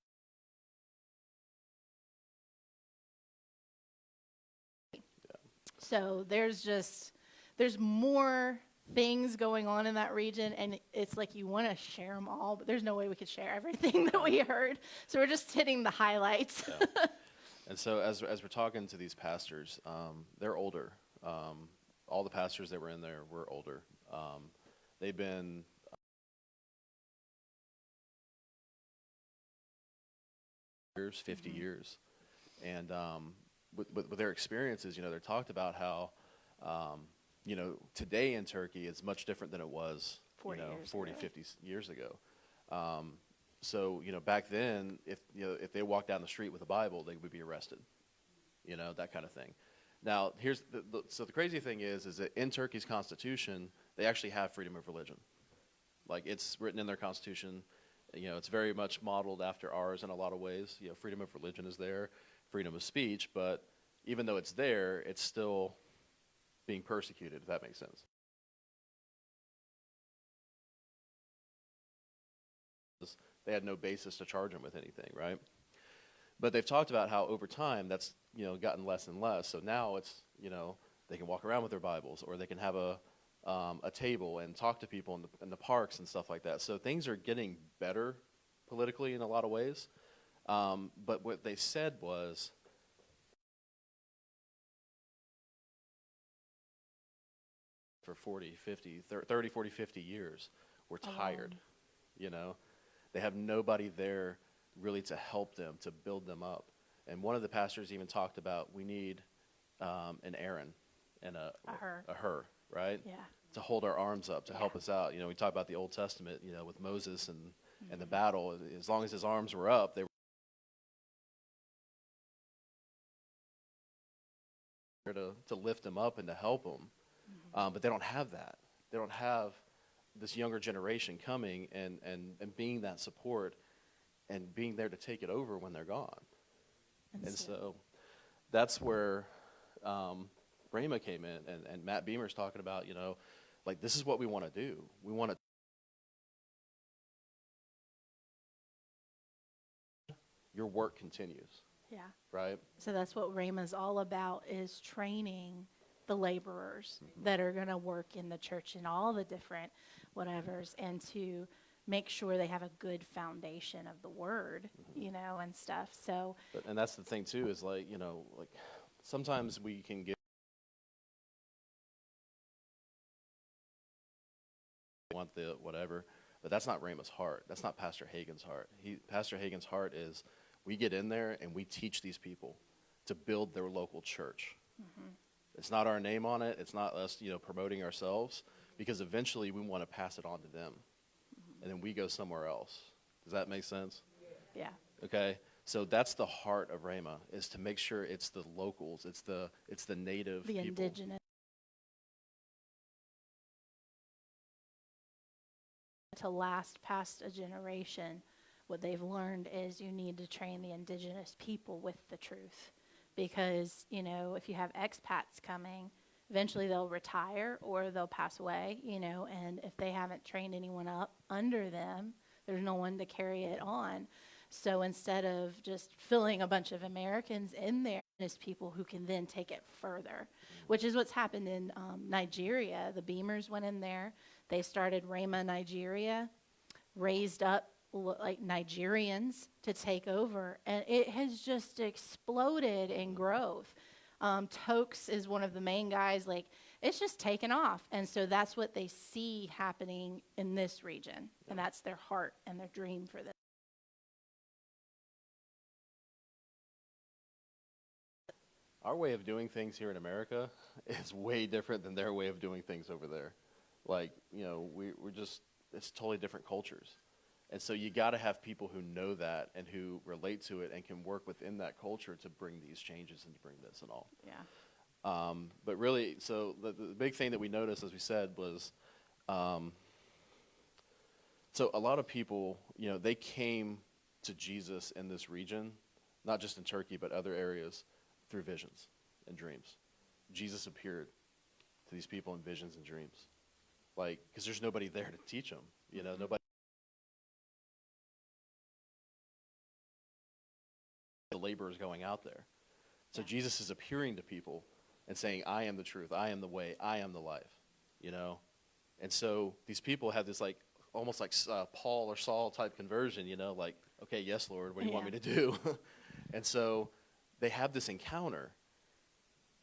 So there's just there's more things going on in that region, and it's like you want to share them all, but there's no way we could share everything <laughs> that we heard. So we're just hitting the highlights. <laughs> And so, as as we're talking to these pastors, um, they're older. Um, all the pastors that were in there were older. Um, they've been years, 50 years, and um, with, with, with their experiences, you know, they're talked about how, um, you know, today in Turkey is much different than it was, 40 you know, years 40, ago. 50 s- years ago. Um, so, you know, back then, if you know, if they walked down the street with a Bible, they would be arrested. You know, that kind of thing. Now, here's the, the so the crazy thing is, is that in Turkey's constitution, they actually have freedom of religion. Like it's written in their constitution. You know, it's very much modeled after ours in a lot of ways. You know, freedom of religion is there, freedom of speech, but even though it's there, it's still being persecuted. If that makes sense. They had no basis to charge them with anything, right? But they've talked about how over time that's you know gotten less and less. So now it's you know they can walk around with their Bibles, or they can have a um, a table and talk to people in the, in the parks and stuff like that. So things are getting better politically in a lot of ways. Um, but what they said was, for 40, 50, 30, 40, 50 years, we're tired. You know, they have nobody there really to help them, to build them up. And one of the pastors even talked about we need um, an Aaron and a, A Hur. a Hur, right? Yeah. To hold our arms up, to help us out. You know, we talk about the Old Testament, you know, with Moses and, and Mm-hmm. the battle. As long as his arms were up, they were there to, to lift him up and to help him. Um, but they don't have that. They don't have this younger generation coming and, and, and being that support and being there to take it over when they're gone. And so that's where um, Rhema came in, and, and Matt Beamer's talking about, you know, like this is what we want to do. We want to. Your work continues, yeah. right? So that's what Rhema's all about is training the laborers Mm-hmm. that are going to work in the church and all the different whatevers and to make sure they have a good foundation of the word, Mm-hmm. you know, and stuff. So But, and that's the thing too is like you know like sometimes we can get want the whatever, but that's not Rhema's heart. That's not Pastor Hagin's heart. He Pastor Hagin's heart is we get in there and we teach these people to build their local church. It's not our name on it. It's not us you know promoting ourselves because eventually we want to pass it on to them, mm-hmm. and then we go somewhere else. Does that make sense? yeah. Okay, so that's the heart of Rhema is to make sure it's the locals, it's the it's the native The people. indigenous to last past a generation, what they've learned is you need to train the indigenous people with the truth. Because, you know, if you have expats coming, eventually they'll retire or they'll pass away, you know, and if they haven't trained anyone up under them, there's no one to carry it on. So instead of just filling a bunch of Americans in there, there's people who can then take it further, which is what's happened in um, Nigeria. The Beamers went in there. They started Rhema Nigeria, raised up like Nigerians to take over, and it has just exploded in growth. Um, Tokes is one of the main guys. Like it's just taken off, and so that's what they see happening in this region, and that's their heart and their dream for this. Our way of doing things here in America <laughs> is way different than their way of doing things over there. Like, you know, we, we're just, it's totally different cultures. And so you got to have people who know that and who relate to it and can work within that culture to bring these changes and to bring this and all. Yeah. Um, but really, so the, the big thing that we noticed, as we said, was um, so a lot of people, you know, they came to Jesus in this region, not just in Turkey, but other areas, through visions and dreams. Jesus appeared to these people in visions and dreams, like because there's nobody there to teach them, you know, nobody. Laborers going out there. So Yeah. Jesus is appearing to people and saying, I am the truth, I am the way, I am the life, you know? And so these people have this like, almost like uh, Paul or Saul type conversion, you know, like, okay, yes, Lord, what do you want me to do? <laughs> and so they have this encounter,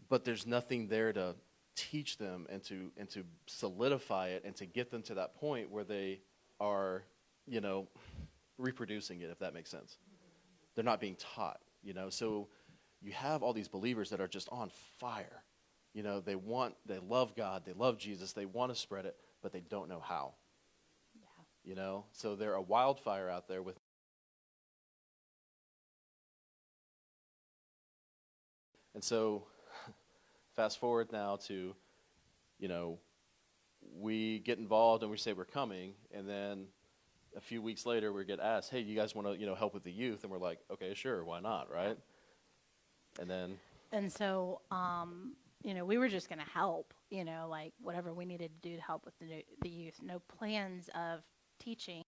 but there's nothing there to teach them and to, and to solidify it and to get them to that point where they are, you know, reproducing it, if that makes sense. They're not being taught, you know? So you have all these believers that are just on fire. You know, they want, they love God, they love Jesus, they want to spread it, but they don't know how. Yeah. You know, so they're a wildfire out there with. And so, <laughs> fast forward now to, you know, we get involved and we say we're coming, and then a few weeks later we get asked, "Hey, you guys want to, you know, help with the youth?" And we're like, "Okay, sure, why not, right?" And then And so, um, you know, we were just going to help, you know, like whatever we needed to do to help with the, the youth. No plans of teaching.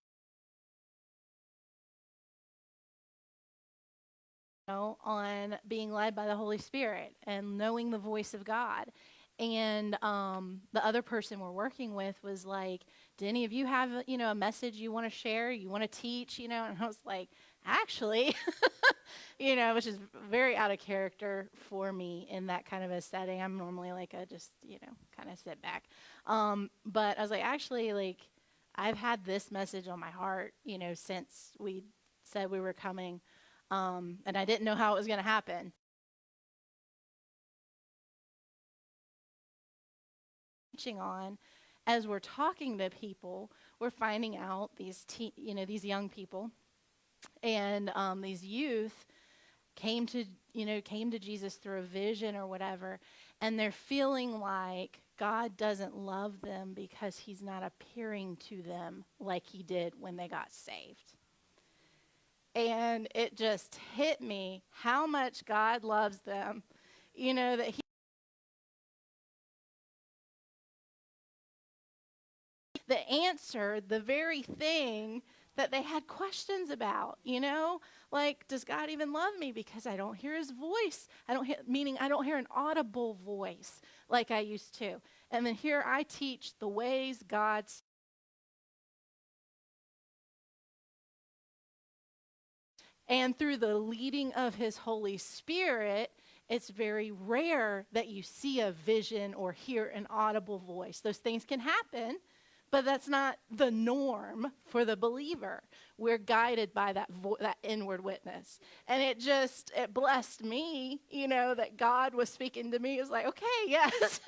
You know, on being led by the Holy Spirit and knowing the voice of God. And um, the other person we're working with was like, "Do any of you have, you know, a message you want to share? You want to teach? You know?" And I was like, actually, <laughs> you know, which is very out of character for me in that kind of a setting. I'm normally like a just, you know, kind of sit back. Um, but I was like, actually, like, I've had this message on my heart, you know, since we said we were coming, um, and I didn't know how it was going to happen. On as we're talking to people, we're finding out these, you know, these young people and um, these youth came to you know came to jesus through a vision or whatever and they're feeling like god doesn't love them because he's not appearing to them like he did when they got saved. And it just hit me how much god loves them. You know that he the answer the very thing that they had questions about, you know? Like, does God even love me because I don't hear his voice? I don't hear, meaning I don't hear an audible voice like I used to. And then here I teach the ways God's And through the leading of his Holy Spirit, it's very rare that you see a vision or hear an audible voice. Those things can happen, but that's not the norm for the believer. We're guided by that that inward witness. And it just it blessed me, you know, that God was speaking to me. It was like, okay, <laughs> yes.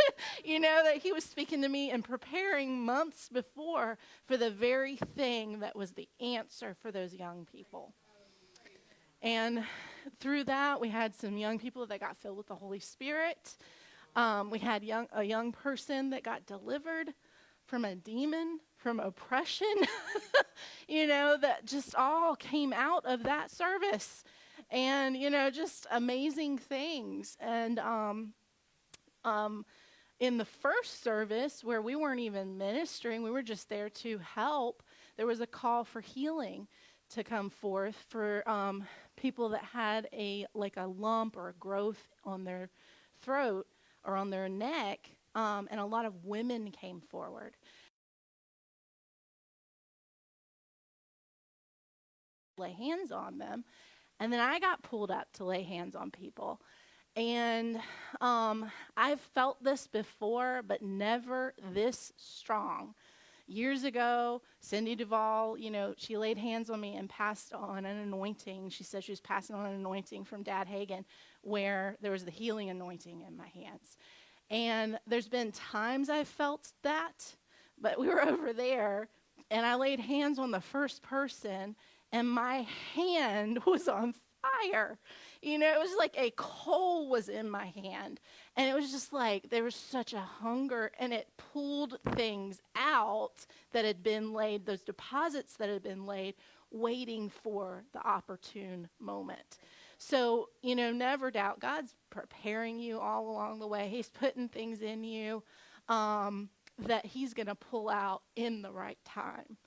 you know, that he was speaking to me and preparing months before for the very thing that was the answer for those young people. And through that, we had some young people that got filled with the Holy Spirit. Um, we had young, a young person that got delivered from a demon, from oppression, <laughs> you know, that just all came out of that service. And, you know, just amazing things. And um, um, in the first service, where we weren't even ministering, we were just there to help, there was a call for healing to come forth for um, people that had a like a lump or a growth on their throat or on their neck um, and a lot of women came forward. Lay hands on them. And then I got pulled up to lay hands on people. And um, I've felt this before, but never this strong. Years ago, Cindy Duvall, you know, she laid hands on me and passed on an anointing. She said she was passing on an anointing from Dad Hagin, where there was the healing anointing in my hands. And there's been times I've felt that, but we were <laughs> over there and I laid hands on the first person and my hand <laughs> was on fire. You know, it was like a coal was in my hand. And it was just like there was such a hunger, and it pulled things out that had been laid, those deposits that had been laid, waiting for the opportune moment. So, you know, never doubt God's preparing you all along the way. He's putting things in you um, that He's going to pull out in the right time.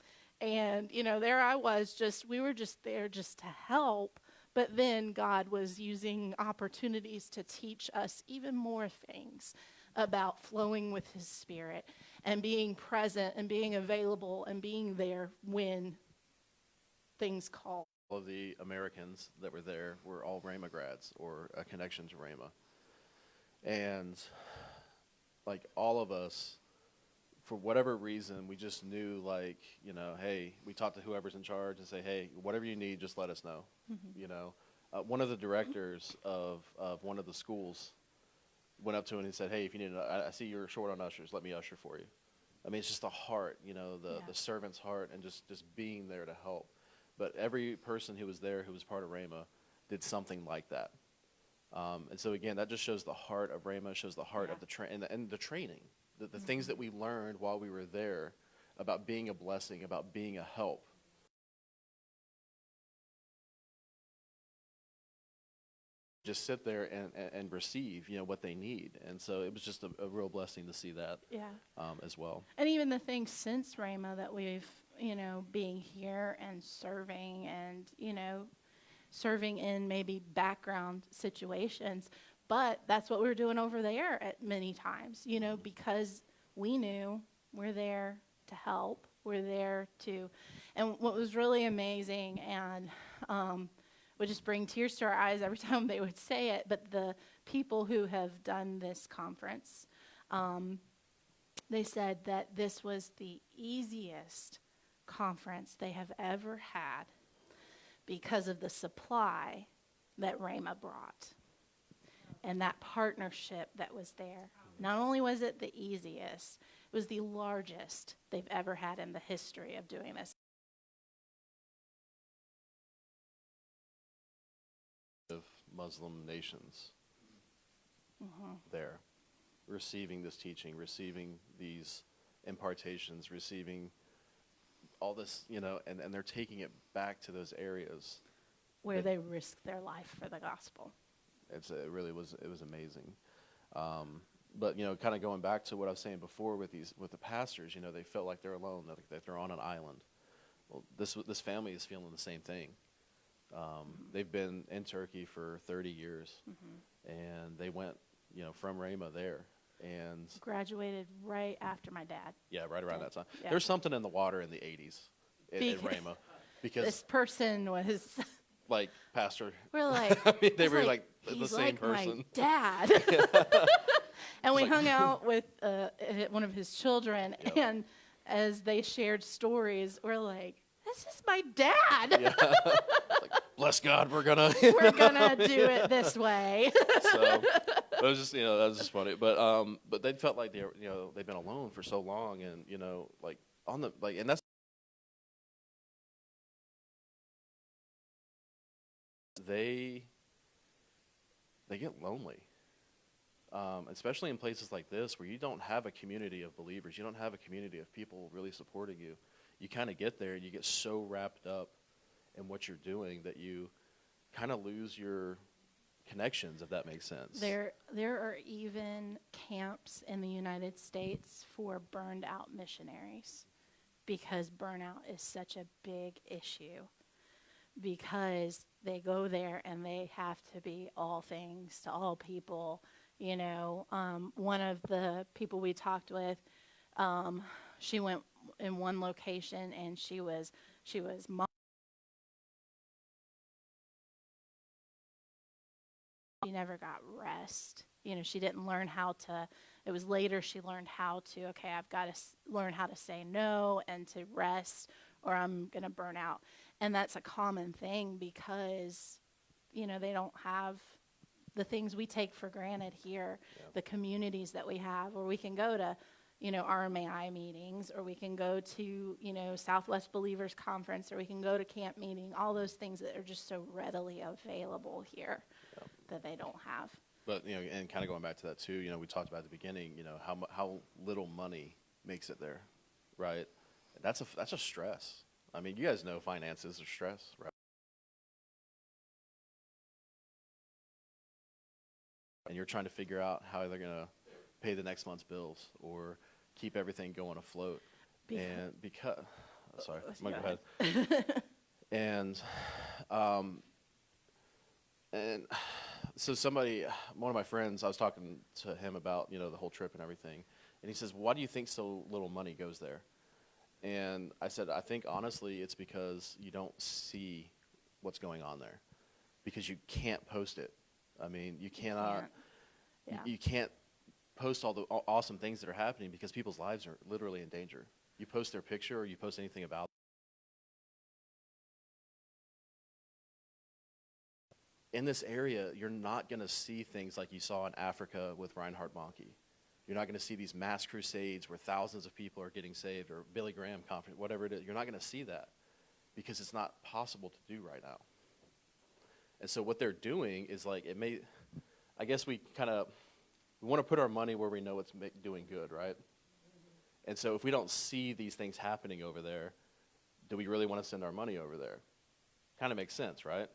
And, you know, there I was just, we were just there just to help. But then God was using opportunities to teach us even more things about flowing with His Spirit and being present and being available and being there when things call all of the Americans that were there were all Rhema grads or a connection to Rhema. And like all of us, for whatever reason, we just knew like, you know, hey, we talked to whoever's in charge and say, hey, whatever you need, just let us know. Mm-hmm. You know, uh, one of the directors of, of one of the schools went up to him and he said, hey, if you need, I, I see you're short on ushers, let me usher for you. I mean, it's just the heart, you know, the, yeah. the servant's heart and just, just being there to help. But every person who was there who was part of Rhema did something like that. Um, and so again, that just shows the heart of Rhema, shows the heart yeah. of the, tra- and the and the training, the, the mm-hmm. things that we learned while we were there about being a blessing, about being a help. Just sit there and, and, and receive, you know, what they need, and so it was just a, a real blessing to see that, yeah, um, as well. And even the things since Rhema that we've you know, being here and serving and, you know, serving in maybe background situations. But that's what we were doing over there at many times, you know, because we knew we're there to help. We're there to, and what was really amazing and um, would just bring tears to our eyes every <laughs> time they would say it. But the people who have done this conference, um, they said that this was the easiest conference they have ever had because of the supply that Rhema brought and that partnership that was there. Not only was it the easiest, it was the largest they've ever had in the history of doing this. of Muslim nations mm-hmm. there, receiving this teaching, receiving these impartations, receiving all this, you know, and, and they're taking it back to those areas. where It- they risk their life for the gospel. It's, it really was, it was amazing. Um, but, you know, kind of going back to what I was saying before with these, with the pastors, you know, they felt like they're alone, that, that they're on an island. Well, this, this family is feeling the same thing. Um, They've been in Turkey for 30 years, and they went, you know, from Rhema there. And Graduated right after my dad. yeah, right around that time. Yeah. There's something in the water in the 80s in, in Bec- Rhema. Because, This person was, <laughs> like, Pastor, we're <laughs> like, I mean, they were like, the he's same like person. My <laughs> dad. and we hung out with uh, uh, one of his children, Yep. and as they shared stories, we're like, "This is my dad. Yeah. Bless God, we're gonna. <laughs> we're <laughs> gonna do it this way." so it was just you know that was just funny. But um, but they felt like they were, you know they've been alone for so long, and you know like on the like, and that's they they get lonely. Um, especially in places like this where you don't have a community of believers, you don't have a community of people really supporting you. You kind of get there and you get so wrapped up in what you're doing that you kind of lose your connections, if that makes sense. There, there are even camps in the United States for burned out missionaries because burnout is such a big issue. Because they go there and they have to be all things to all people. You know, um, one of the people we talked with, um, she went in one location and she was she was mo- she never got rest. You know, she didn't learn how to. It was later she learned how to. Okay, I've got to s- learn how to say no and to rest, or I'm gonna burn out. And that's a common thing because, you know, they don't have the things we take for granted here, the communities that we have, where we can go to, you know, RMAI meetings, or we can go to, you know, Southwest Believers Conference, or we can go to camp meeting, all those things that are just so readily available here that they don't have. But you know, and kind of going back to that too, you know, we talked about at the beginning, you know, how mu- how little money makes it there, right? That's a that's a stress. I mean, you guys know finances are stress, right? And you're trying to figure out how they're gonna pay the next month's bills or keep everything going afloat. And because, <sighs> sorry, go go ahead. <laughs> and um, and so somebody, one of my friends, I was talking to him about you know the whole trip and everything, and he says, "Why do you think so little money goes there?" And I said, "I think honestly, it's because you don't see what's going on there, because you can't post it. I mean, you cannot, you- Yeah. you can't post all the awesome things that are happening because people's lives are literally in danger. You post their picture or you post anything about." In this area, you're not going to see things like you saw in Africa with Reinhard Bonnke. You're not going to see these mass crusades where thousands of people are getting saved or Billy Graham conference, whatever it is. You're not going to see that because it's not possible to do right now. And so what they're doing is like it may, I guess we kind of we want to put our money where we know it's ma- doing good, right? And so if we don't see these things happening over there, do we really want to send our money over there? Kind of makes sense, right?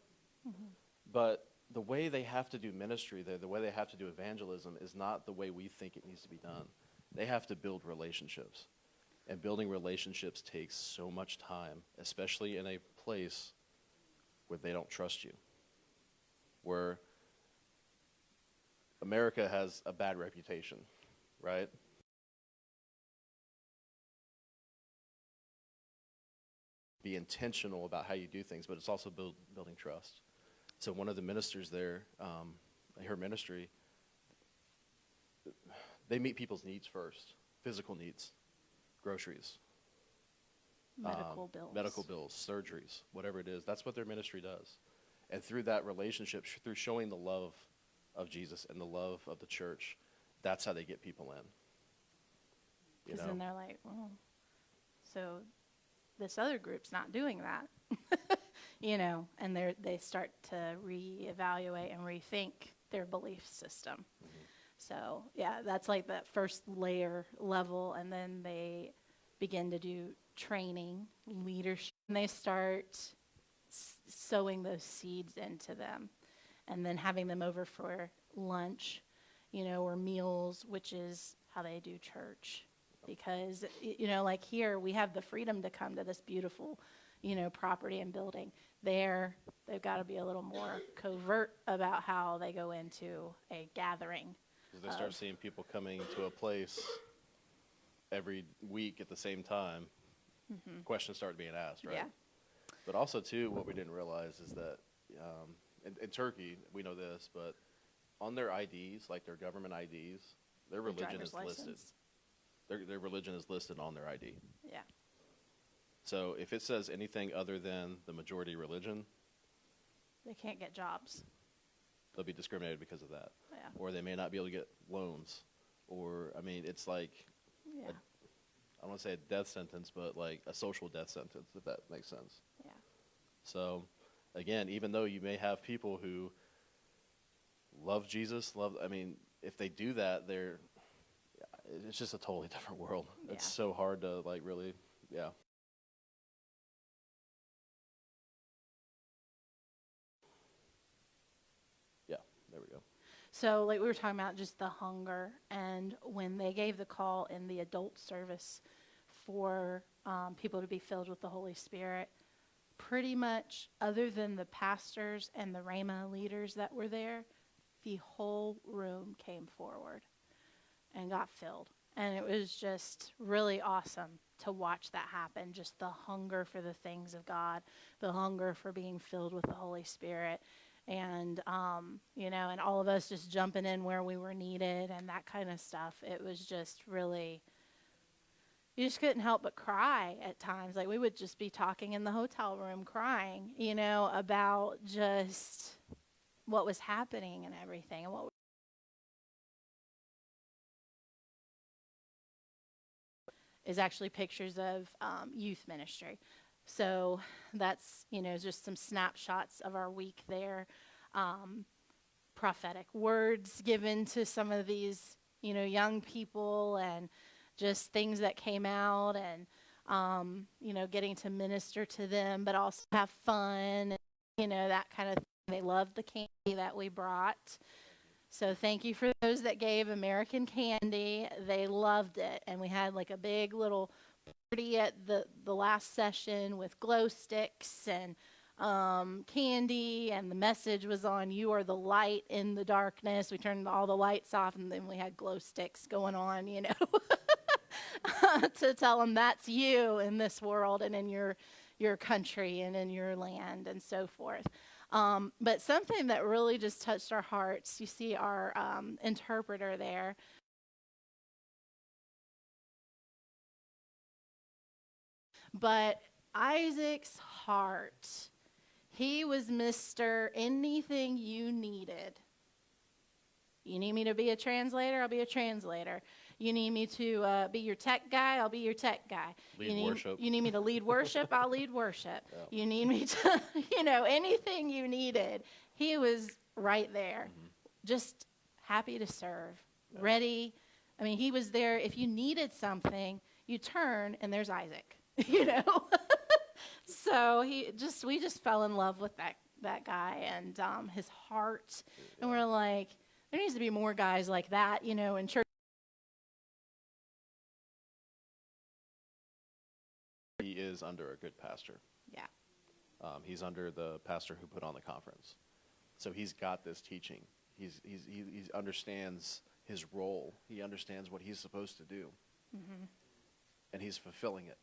Mm-hmm. But the way they have to do ministry there, the way they have to do evangelism is not the way we think it needs to be done. They have to build relationships. And building relationships takes so much time, especially in a place where they don't trust you. Where America has a bad reputation, right? be intentional about how you do things, but it's also build, building trust. So one of the ministers there, um, her ministry, they meet people's needs first, physical needs, groceries, Medical um, bills. medical bills, surgeries, whatever it is. That's what their ministry does. And through that relationship, sh- through showing the love of Jesus and the love of the church, that's how they get people in. Because then they're like, well, so this other group's not doing that. <laughs> you know, and they they start to reevaluate and rethink their belief system. Mm-hmm. So, yeah, that's like that first layer level. And then they begin to do training, leadership, and they start s- sowing those seeds into them and then having them over for lunch, you know, or meals, which is how they do church. Because, you know, like here, we have the freedom to come to this beautiful, you know, property and building. There, they've got to be a little more covert about how they go into a gathering. 'Cause they start of- seeing people coming to a place every week at the same time. Questions start being asked, right? Yeah. But also, too, what we didn't realize is that um, in, in Turkey, we know this, but on their IDs, like their government IDs, their religion is listed. license. Their, their religion is listed on their ID. Yeah. So if it says anything other than the majority religion, They can't get jobs. they'll be discriminated because of that. Yeah. Or they may not be able to get loans. Or, I mean, it's like, Yeah. I don't want to say a death sentence, but like a social death sentence, if that makes sense. Yeah. So, again, even though you may have people who love Jesus, love, I mean, if they do that, they're, it's just a totally <laughs> different world. Yeah. It's so hard to like really. Yeah, there we go. So, like we were talking about, just the hunger, and when they gave the call in the adult service for um, people to be filled with the Holy Spirit, pretty much, other than the pastors and the Rhema leaders that were there, the whole room came forward and got filled. And it was just really awesome to watch that happen. Just the hunger for the things of God, the hunger for being filled with the Holy Spirit. And, um, you know, and all of us just jumping in where we were needed and that kind of stuff. It was just really, you just couldn't help but cry at times. Like we would just be talking in the hotel room crying, you know, about just what was happening and everything and what is actually pictures of um, youth ministry. So that's, you know, just some snapshots of our week there. Um, prophetic words given to some of these, you know, young people and just things that came out and, um, you know, getting to minister to them, but also have fun and, you know, that kind of thing. They loved the candy that we brought. So thank you for those that gave American Candy. They loved it, and we had like a big little at the the last session with glow sticks and um, candy, and the message was on "You are the light in the darkness." We turned all the lights off, and then we had glow sticks going on, you know, <laughs> to tell them that's you in this world and in your your country and in your land and so forth. Um, but something that really just touched our hearts, you see our um, interpreter there. But Isaac's heart, he was Mr. Anything you needed. You need me to be a translator? I'll be a translator. You need me to uh, be your tech guy? I'll be your tech guy. Lead you need, worship. You need me to lead worship? I'll lead worship. <laughs> You need me to, <laughs> you know, anything you needed. He was right there, just happy to serve, ready. I mean, he was there. If you needed something, you turn and there's Isaac, <laughs> you know? <laughs> so he just, we just fell in love with that, that guy and um, his heart. And we're like, there needs to be more guys like that, you know, in church. He is under a good pastor. Yeah. Um, he's under the pastor who put on the conference. So he's got this teaching. He's, he's, he, he understands his role. He understands what he's supposed to do. And he's fulfilling it.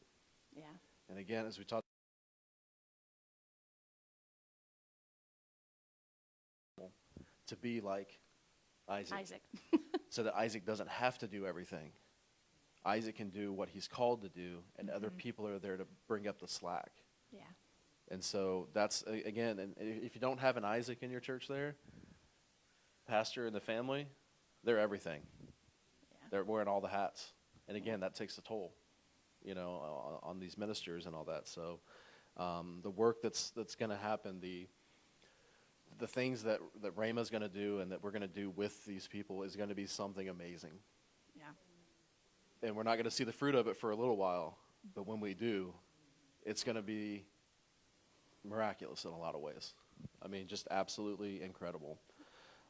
Yeah. And again, as we talked, to be like Isaac, Isaac. <laughs> so that Isaac doesn't have to do everything. Isaac can do what he's called to do, and mm-hmm. other people are there to bring up the slack. Yeah. And so that's again, and if you don't have an Isaac in your church, there, pastor and the family, they're everything. Yeah. They're wearing all the hats, and again, that takes a toll you know, on, on these ministers and all that. So um, the work that's that's going to happen, the the things that that Rhema's going to do and that we're going to do with these people is going to be something amazing. Yeah. And we're not going to see the fruit of it for a little while, but when we do, it's going to be miraculous in a lot of ways. I mean, just absolutely incredible.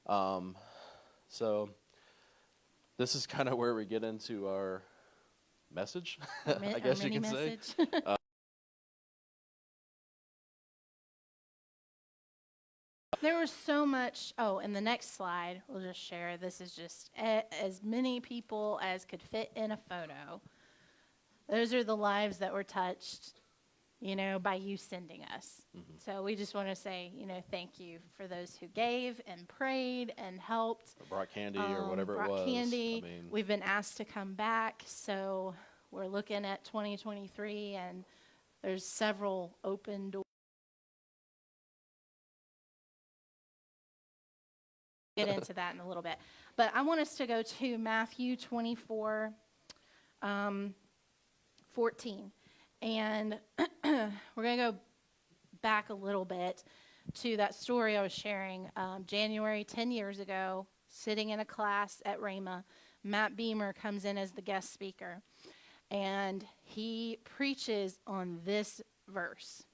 Um, so, this is <laughs> kind of where we get into our message, <laughs> I guess you can say. message. <laughs> Uh, there was so much. Oh, and the next slide, we'll just share. This is just a, as many people as could fit in a photo. Those are the lives that were touched, you know, by you sending us. Mm-hmm. So we just want to say, you know, thank you for those who gave and prayed and helped. Or brought candy or um, whatever it brought was. Candy. I mean, We've been asked to come back, so we're looking at 2023, and there's several open doors. Get <laughs> into that in a little bit, but I want us to go to Matthew 24, um, 14, and <clears throat> we're going to go back a little bit to that story I was sharing. Um, January 10 years ago, sitting in a class at Rhema, Matt Beamer comes in as the guest speaker, and he preaches on this verse.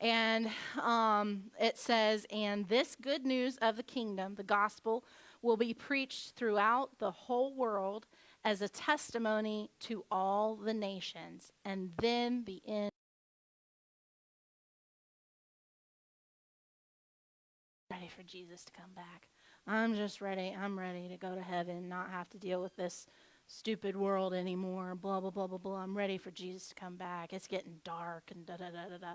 And um, it says, And this good news of the kingdom, the gospel, will be preached throughout the whole world as a testimony to all the nations, and then the end. Ready for Jesus to come back. I'm just ready. I'm ready to go to heaven, not have to deal with this stupid world anymore. Blah, blah, blah, blah, blah. I'm ready for Jesus to come back. It's getting dark and da, da, da, da, da.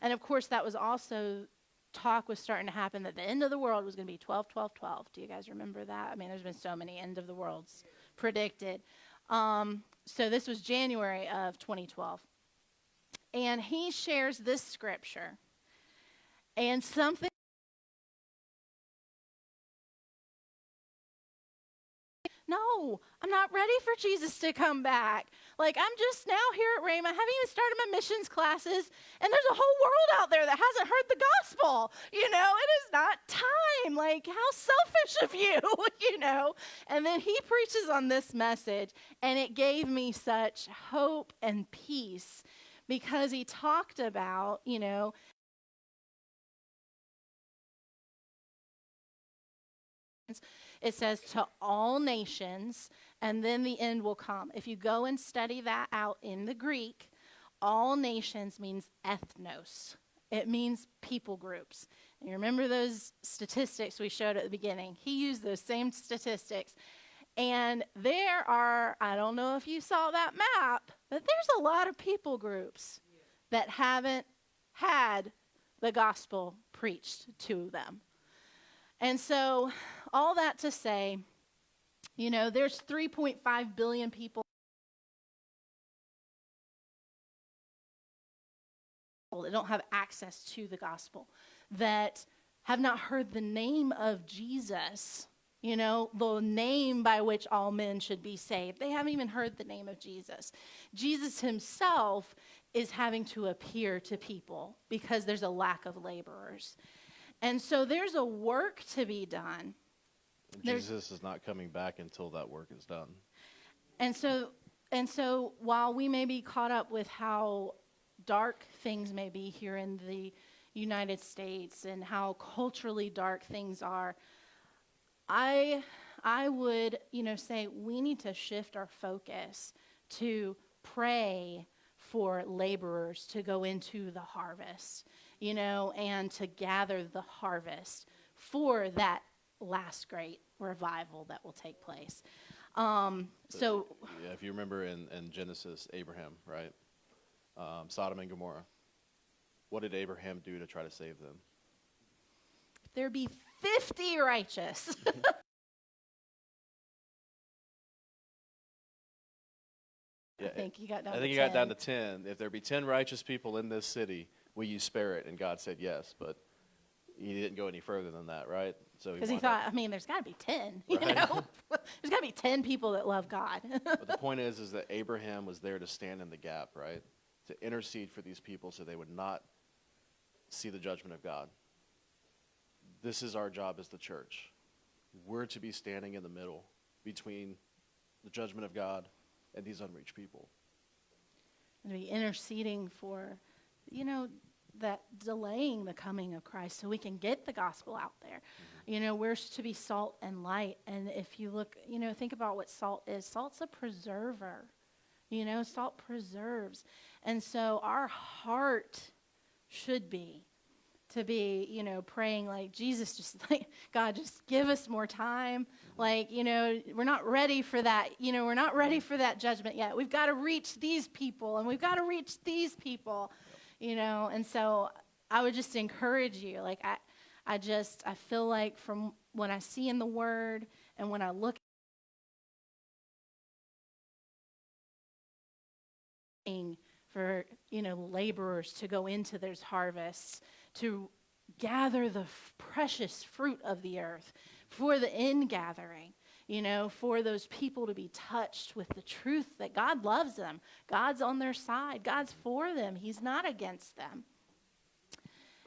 And of course, that was also talk was starting to happen that the end of the world was going to be 12, 12, 12. Do you guys remember that? I mean, there's been so many end of the worlds predicted. Um, so this was January of 2012. And he shares this scripture. And something No, I'm not ready for Jesus to come back. Like, I'm just now here at Rhema. I haven't even started my missions classes, and there's a whole world out there that hasn't heard the gospel. You know, it is not time. Like, how selfish of you, <laughs> you know? And then he preaches on this message, and it gave me such hope and peace because he talked about, you know, it says to all nations, and then the end will come. If you go and study that out in the Greek, all nations means ethnos. It means people groups. And you remember those statistics we showed at the beginning? He used those same statistics. And there are, I don't know if you saw that map, but there's a lot of people groups that haven't had the gospel preached to them. And so, all that to say, you know, there's 3.5 billion people that don't have access to the gospel, that have not heard the name of Jesus, you know, the name by which all men should be saved. They haven't even heard the name of Jesus. Jesus himself is having to appear to people because there's a lack of laborers. And so there's a work to be done. There's- Jesus is not coming back until that work is done. And so and so while we may be caught up with how dark things may be here in the United States and how culturally dark things are, I I would, you know, say we need to shift our focus to pray for laborers to go into the harvest, you know, and to gather the harvest for that last great revival that will take place. Um, so, Yeah, if you remember in, in Genesis, Abraham, right? Um, Sodom and Gomorrah. What did Abraham do to try to save them? there be 50 righteous. <laughs> Yeah, I think he got down I to think he got down 10. to 10. If there be 10 righteous people in this city, will you spare it? And God said yes, but he didn't go any further than that, right? So Because he up- thought, I mean, there's got to be 10, <laughs> you know? <laughs> there's got to be 10 people that love God. <laughs> but the point is, is that Abraham was there to stand in the gap, right? To intercede for these people so they would not see the judgment of God. This is our job as the church. We're to be standing in the middle between the judgment of God and these unreached people. and be interceding for, you know, that delaying the coming of Christ so we can get the gospel out there. Mm-hmm. You know, we're to be salt and light. And if you look, you know, think about what salt is salt's a preserver. You know, salt preserves. And so our heart should be to be, you know, praying like Jesus, just <laughs> like, God, just give us more time. Mm-hmm. Like, you know, we're not ready for that. You know, we're not ready mm-hmm. for that judgment yet. We've got to reach these people and we've got to reach these people, you know. And so I would just encourage you. Like, I, I just, I feel like from when I see in the Word and when I look for you know laborers to go into those harvests to gather the precious fruit of the earth for the ingathering you know for those people to be touched with the truth that god loves them god's on their side god's for them he's not against them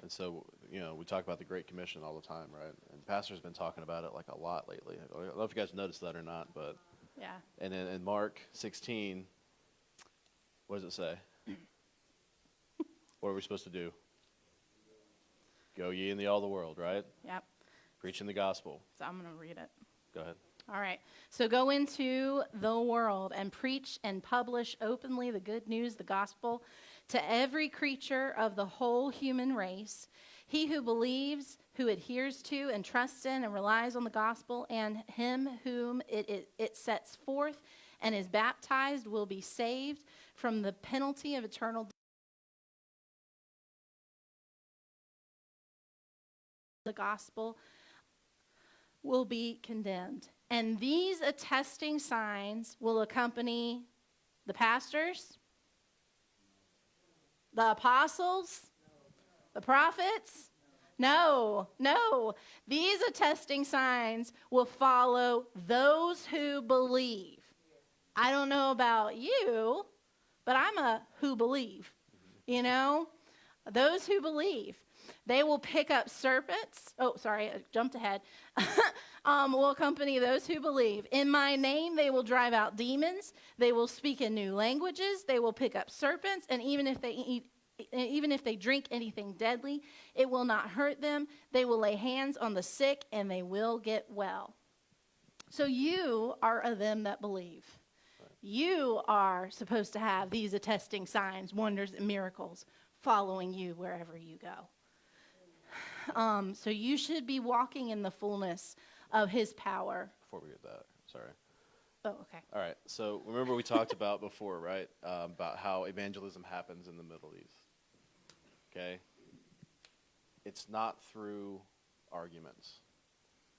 And so, you know, we talk about the Great Commission all the time, right? And Pastor's been talking about it like a lot lately. I don't know if you guys noticed that or not, but yeah and in, in Mark 16, what does it say? what are we supposed to do? Go ye into all the world, right? yep Preaching the gospel. so i'm going to read it Go ahead. All right. So go into the world and preach and publish openly the good news, the gospel, to every creature of the whole human race. He who believes, who adheres to and trusts in and relies on the gospel, and him whom it, it, it sets forth and is baptized will be saved from the penalty of eternal death. the gospel will be condemned. And these attesting signs will accompany the pastors, the apostles, the prophets. No, no. These attesting signs will follow those who believe. I don't know about you, but I'm a who believe. You know, those who believe. They will pick up serpents. Oh, sorry, I jumped ahead. <laughs> um, will accompany those who believe. In my name, they will drive out demons. They will speak in new languages. They will pick up serpents, and even if they eat, even if they drink anything deadly, it will not hurt them. They will lay hands on the sick, and they will get well. So you are of them that believe. You are supposed to have these attesting signs, wonders, and miracles following you wherever you go. Um, so you should be walking in the fullness of his power. Before we get that, sorry. Oh, okay. All right. So remember we talked about before, right? Um, about how evangelism happens in the Middle East. Okay. It's not through arguments.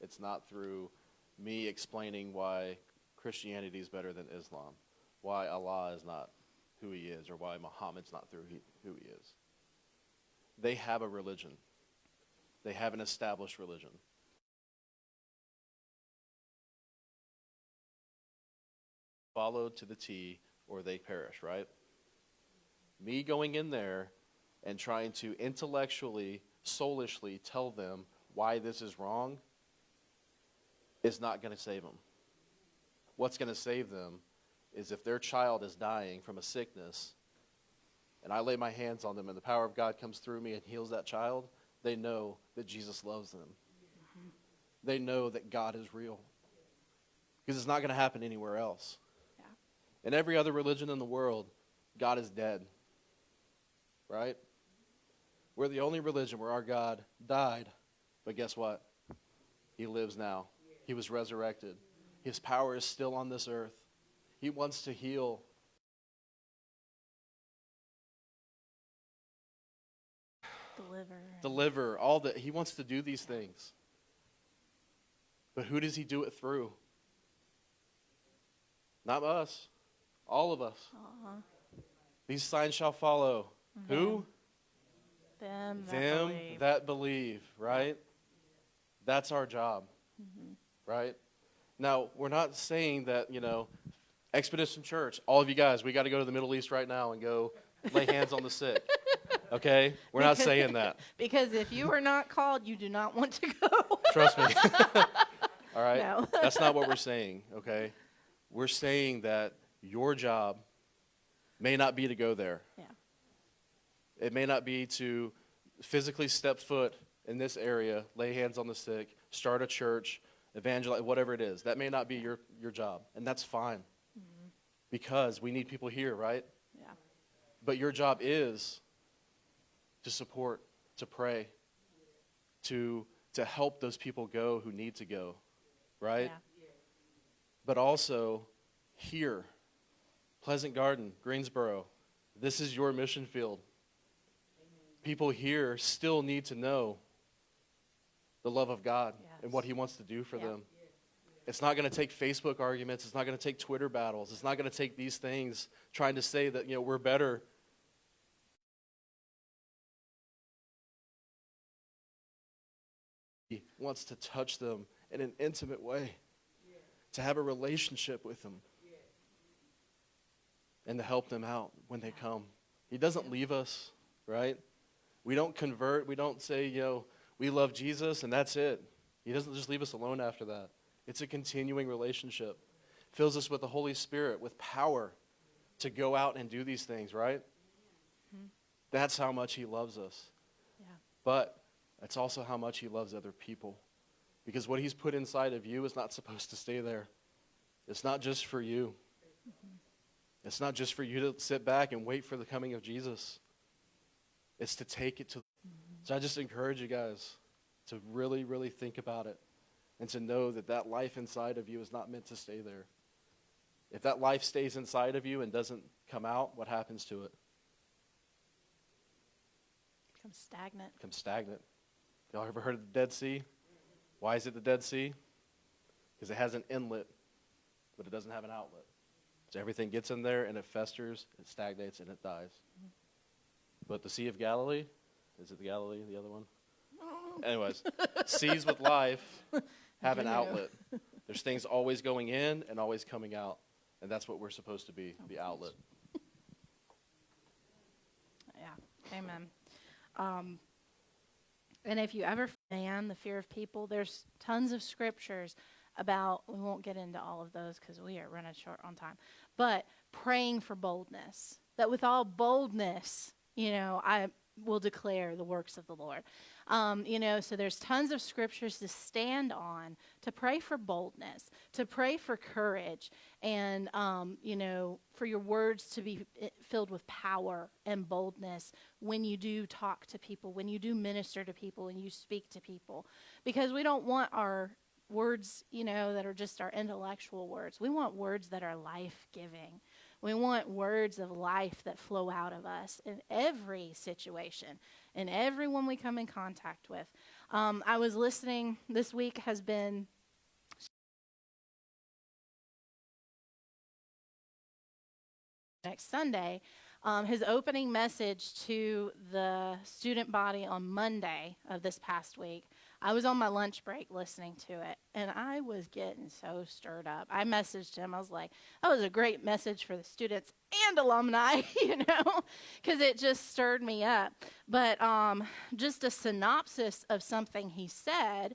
It's not through me explaining why Christianity is better than Islam, why Allah is not who he is, or why Muhammad's not through he, who he is. They have a religion. They have an established religion. Followed to the T or they perish, right? Me going in there and trying to intellectually, soulishly tell them why this is wrong is not going to save them. What's going to save them is if their child is dying from a sickness and I lay my hands on them and the power of God comes through me and heals that child, they know that Jesus loves them. They know that God is real. Because it's not going to happen anywhere else. In every other religion in the world, God is dead. Right? We're the only religion where our God died, but guess what? He lives now. He was resurrected. His power is still on this earth. He wants to heal. Deliver. Deliver all that he wants to do these things. But who does he do it through? Not us, all of us. Uh-huh. These signs shall follow. Who? Them that Them believe. that believe, right? That's our job, Mm-hmm. right? Now, we're not saying that, you know, Expedition Church, all of you guys, we got to go to the Middle East right now and go lay hands on the sick. Okay? We're not saying that. <laughs> Because if you are not called, you do not want to go. Trust me. <laughs> all right? No. That's not what we're saying, okay? We're saying that your job may not be to go there. Yeah. It may not be to physically step foot in this area, lay hands on the sick, start a church, evangelize, whatever it is. That may not be your, your job, and that's fine. Mm-hmm. Because we need people here, right? Yeah. But your job is to support, to pray, to, to help those people go who need to go, right? Yeah. But also here, Pleasant Garden, Greensboro, this is your mission field. People here still need to know the love of God and what He wants to do for Yeah. them. It's not going to take Facebook arguments. It's not going to take Twitter battles. It's not going to take these things trying to say that, you know, we're better. He wants to touch them in an intimate way, to have a relationship with them, and to help them out when they come. He doesn't leave us, right? We don't convert. We don't say, you know, we love Jesus and that's it. He doesn't just leave us alone after that. It's a continuing relationship. Fills us with the Holy Spirit, with power to go out and do these things, right? That's how much He loves us. Yeah. But that's also how much He loves other people. Because what He's put inside of you is not supposed to stay there. It's not just for you. Mm-hmm. It's not just for you to sit back and wait for the coming of Jesus. It's to take it to. So I just encourage you guys to really, really think about it and to know that that life inside of you is not meant to stay there. If that life stays inside of you and doesn't come out, what happens to it? Become stagnant. It becomes stagnant. Y'all ever heard of the Dead Sea? Why is it the Dead Sea? Because it has an inlet, but it doesn't have an outlet. So everything gets in there and it festers, it stagnates, and it dies. But the Sea of Galilee, is it the Galilee, the other one? Anyways, seas with life <laughs> have an outlet. There's things always going in and always coming out. And that's what we're supposed to be, the outlet. <laughs> Yeah. Amen. Um, and if you ever fan the fear of people, there's tons of scriptures about, we won't get into all of those because we are running short on time, but praying for boldness. That with all boldness, you know, I will declare the works of the Lord. Um, you know, so there's tons of scriptures to stand on to pray for boldness, to pray for courage, and, um, you know, for your words to be filled with power and boldness when you do talk to people, when you do minister to people, and you speak to people. Because we don't want our words, you know, that are just our intellectual words. We want words that are life giving. We want words of life that flow out of us in every situation, in everyone we come in contact with. Um, I was listening, this week has been next Sunday, um, his opening message to the student body on Monday of this past week. I was on my lunch break listening to it, and I was getting so stirred up. I messaged him. I was like, "That was a great message for the students and alumni," <laughs> you know, because it just stirred me up. But um, just a synopsis of something he said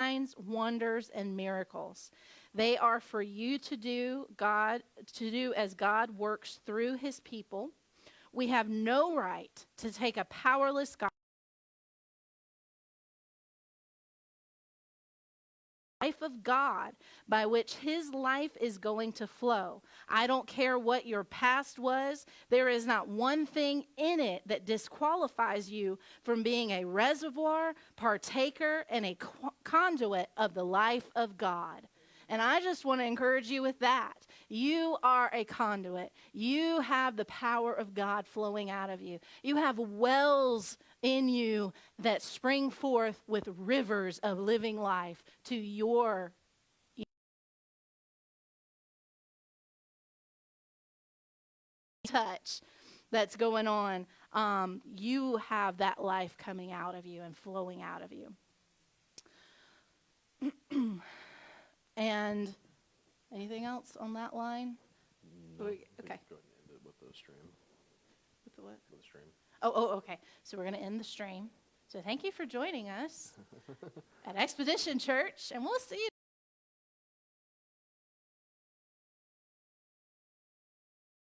signs, wonders, and miracles. They are for you to do God to do as God works through his people. We have no right to take a powerless God life of God by which his life is going to flow. I don't care what your past was, there is not one thing in it that disqualifies you from being a reservoir, partaker, and a conduit of the life of God. And I just want to encourage you with that. You are a conduit. You have the power of God flowing out of you. You have wells in you that spring forth with rivers of living life to your touch that's going on, um, you have that life coming out of you and flowing out of you. <clears throat> and anything else on that line? No, We- okay. Go ahead and end it with the stream. With the what? With the stream. Oh, oh, okay. So we're going to end the stream. So thank you for joining us <laughs> at Expedition Church, and we'll see you.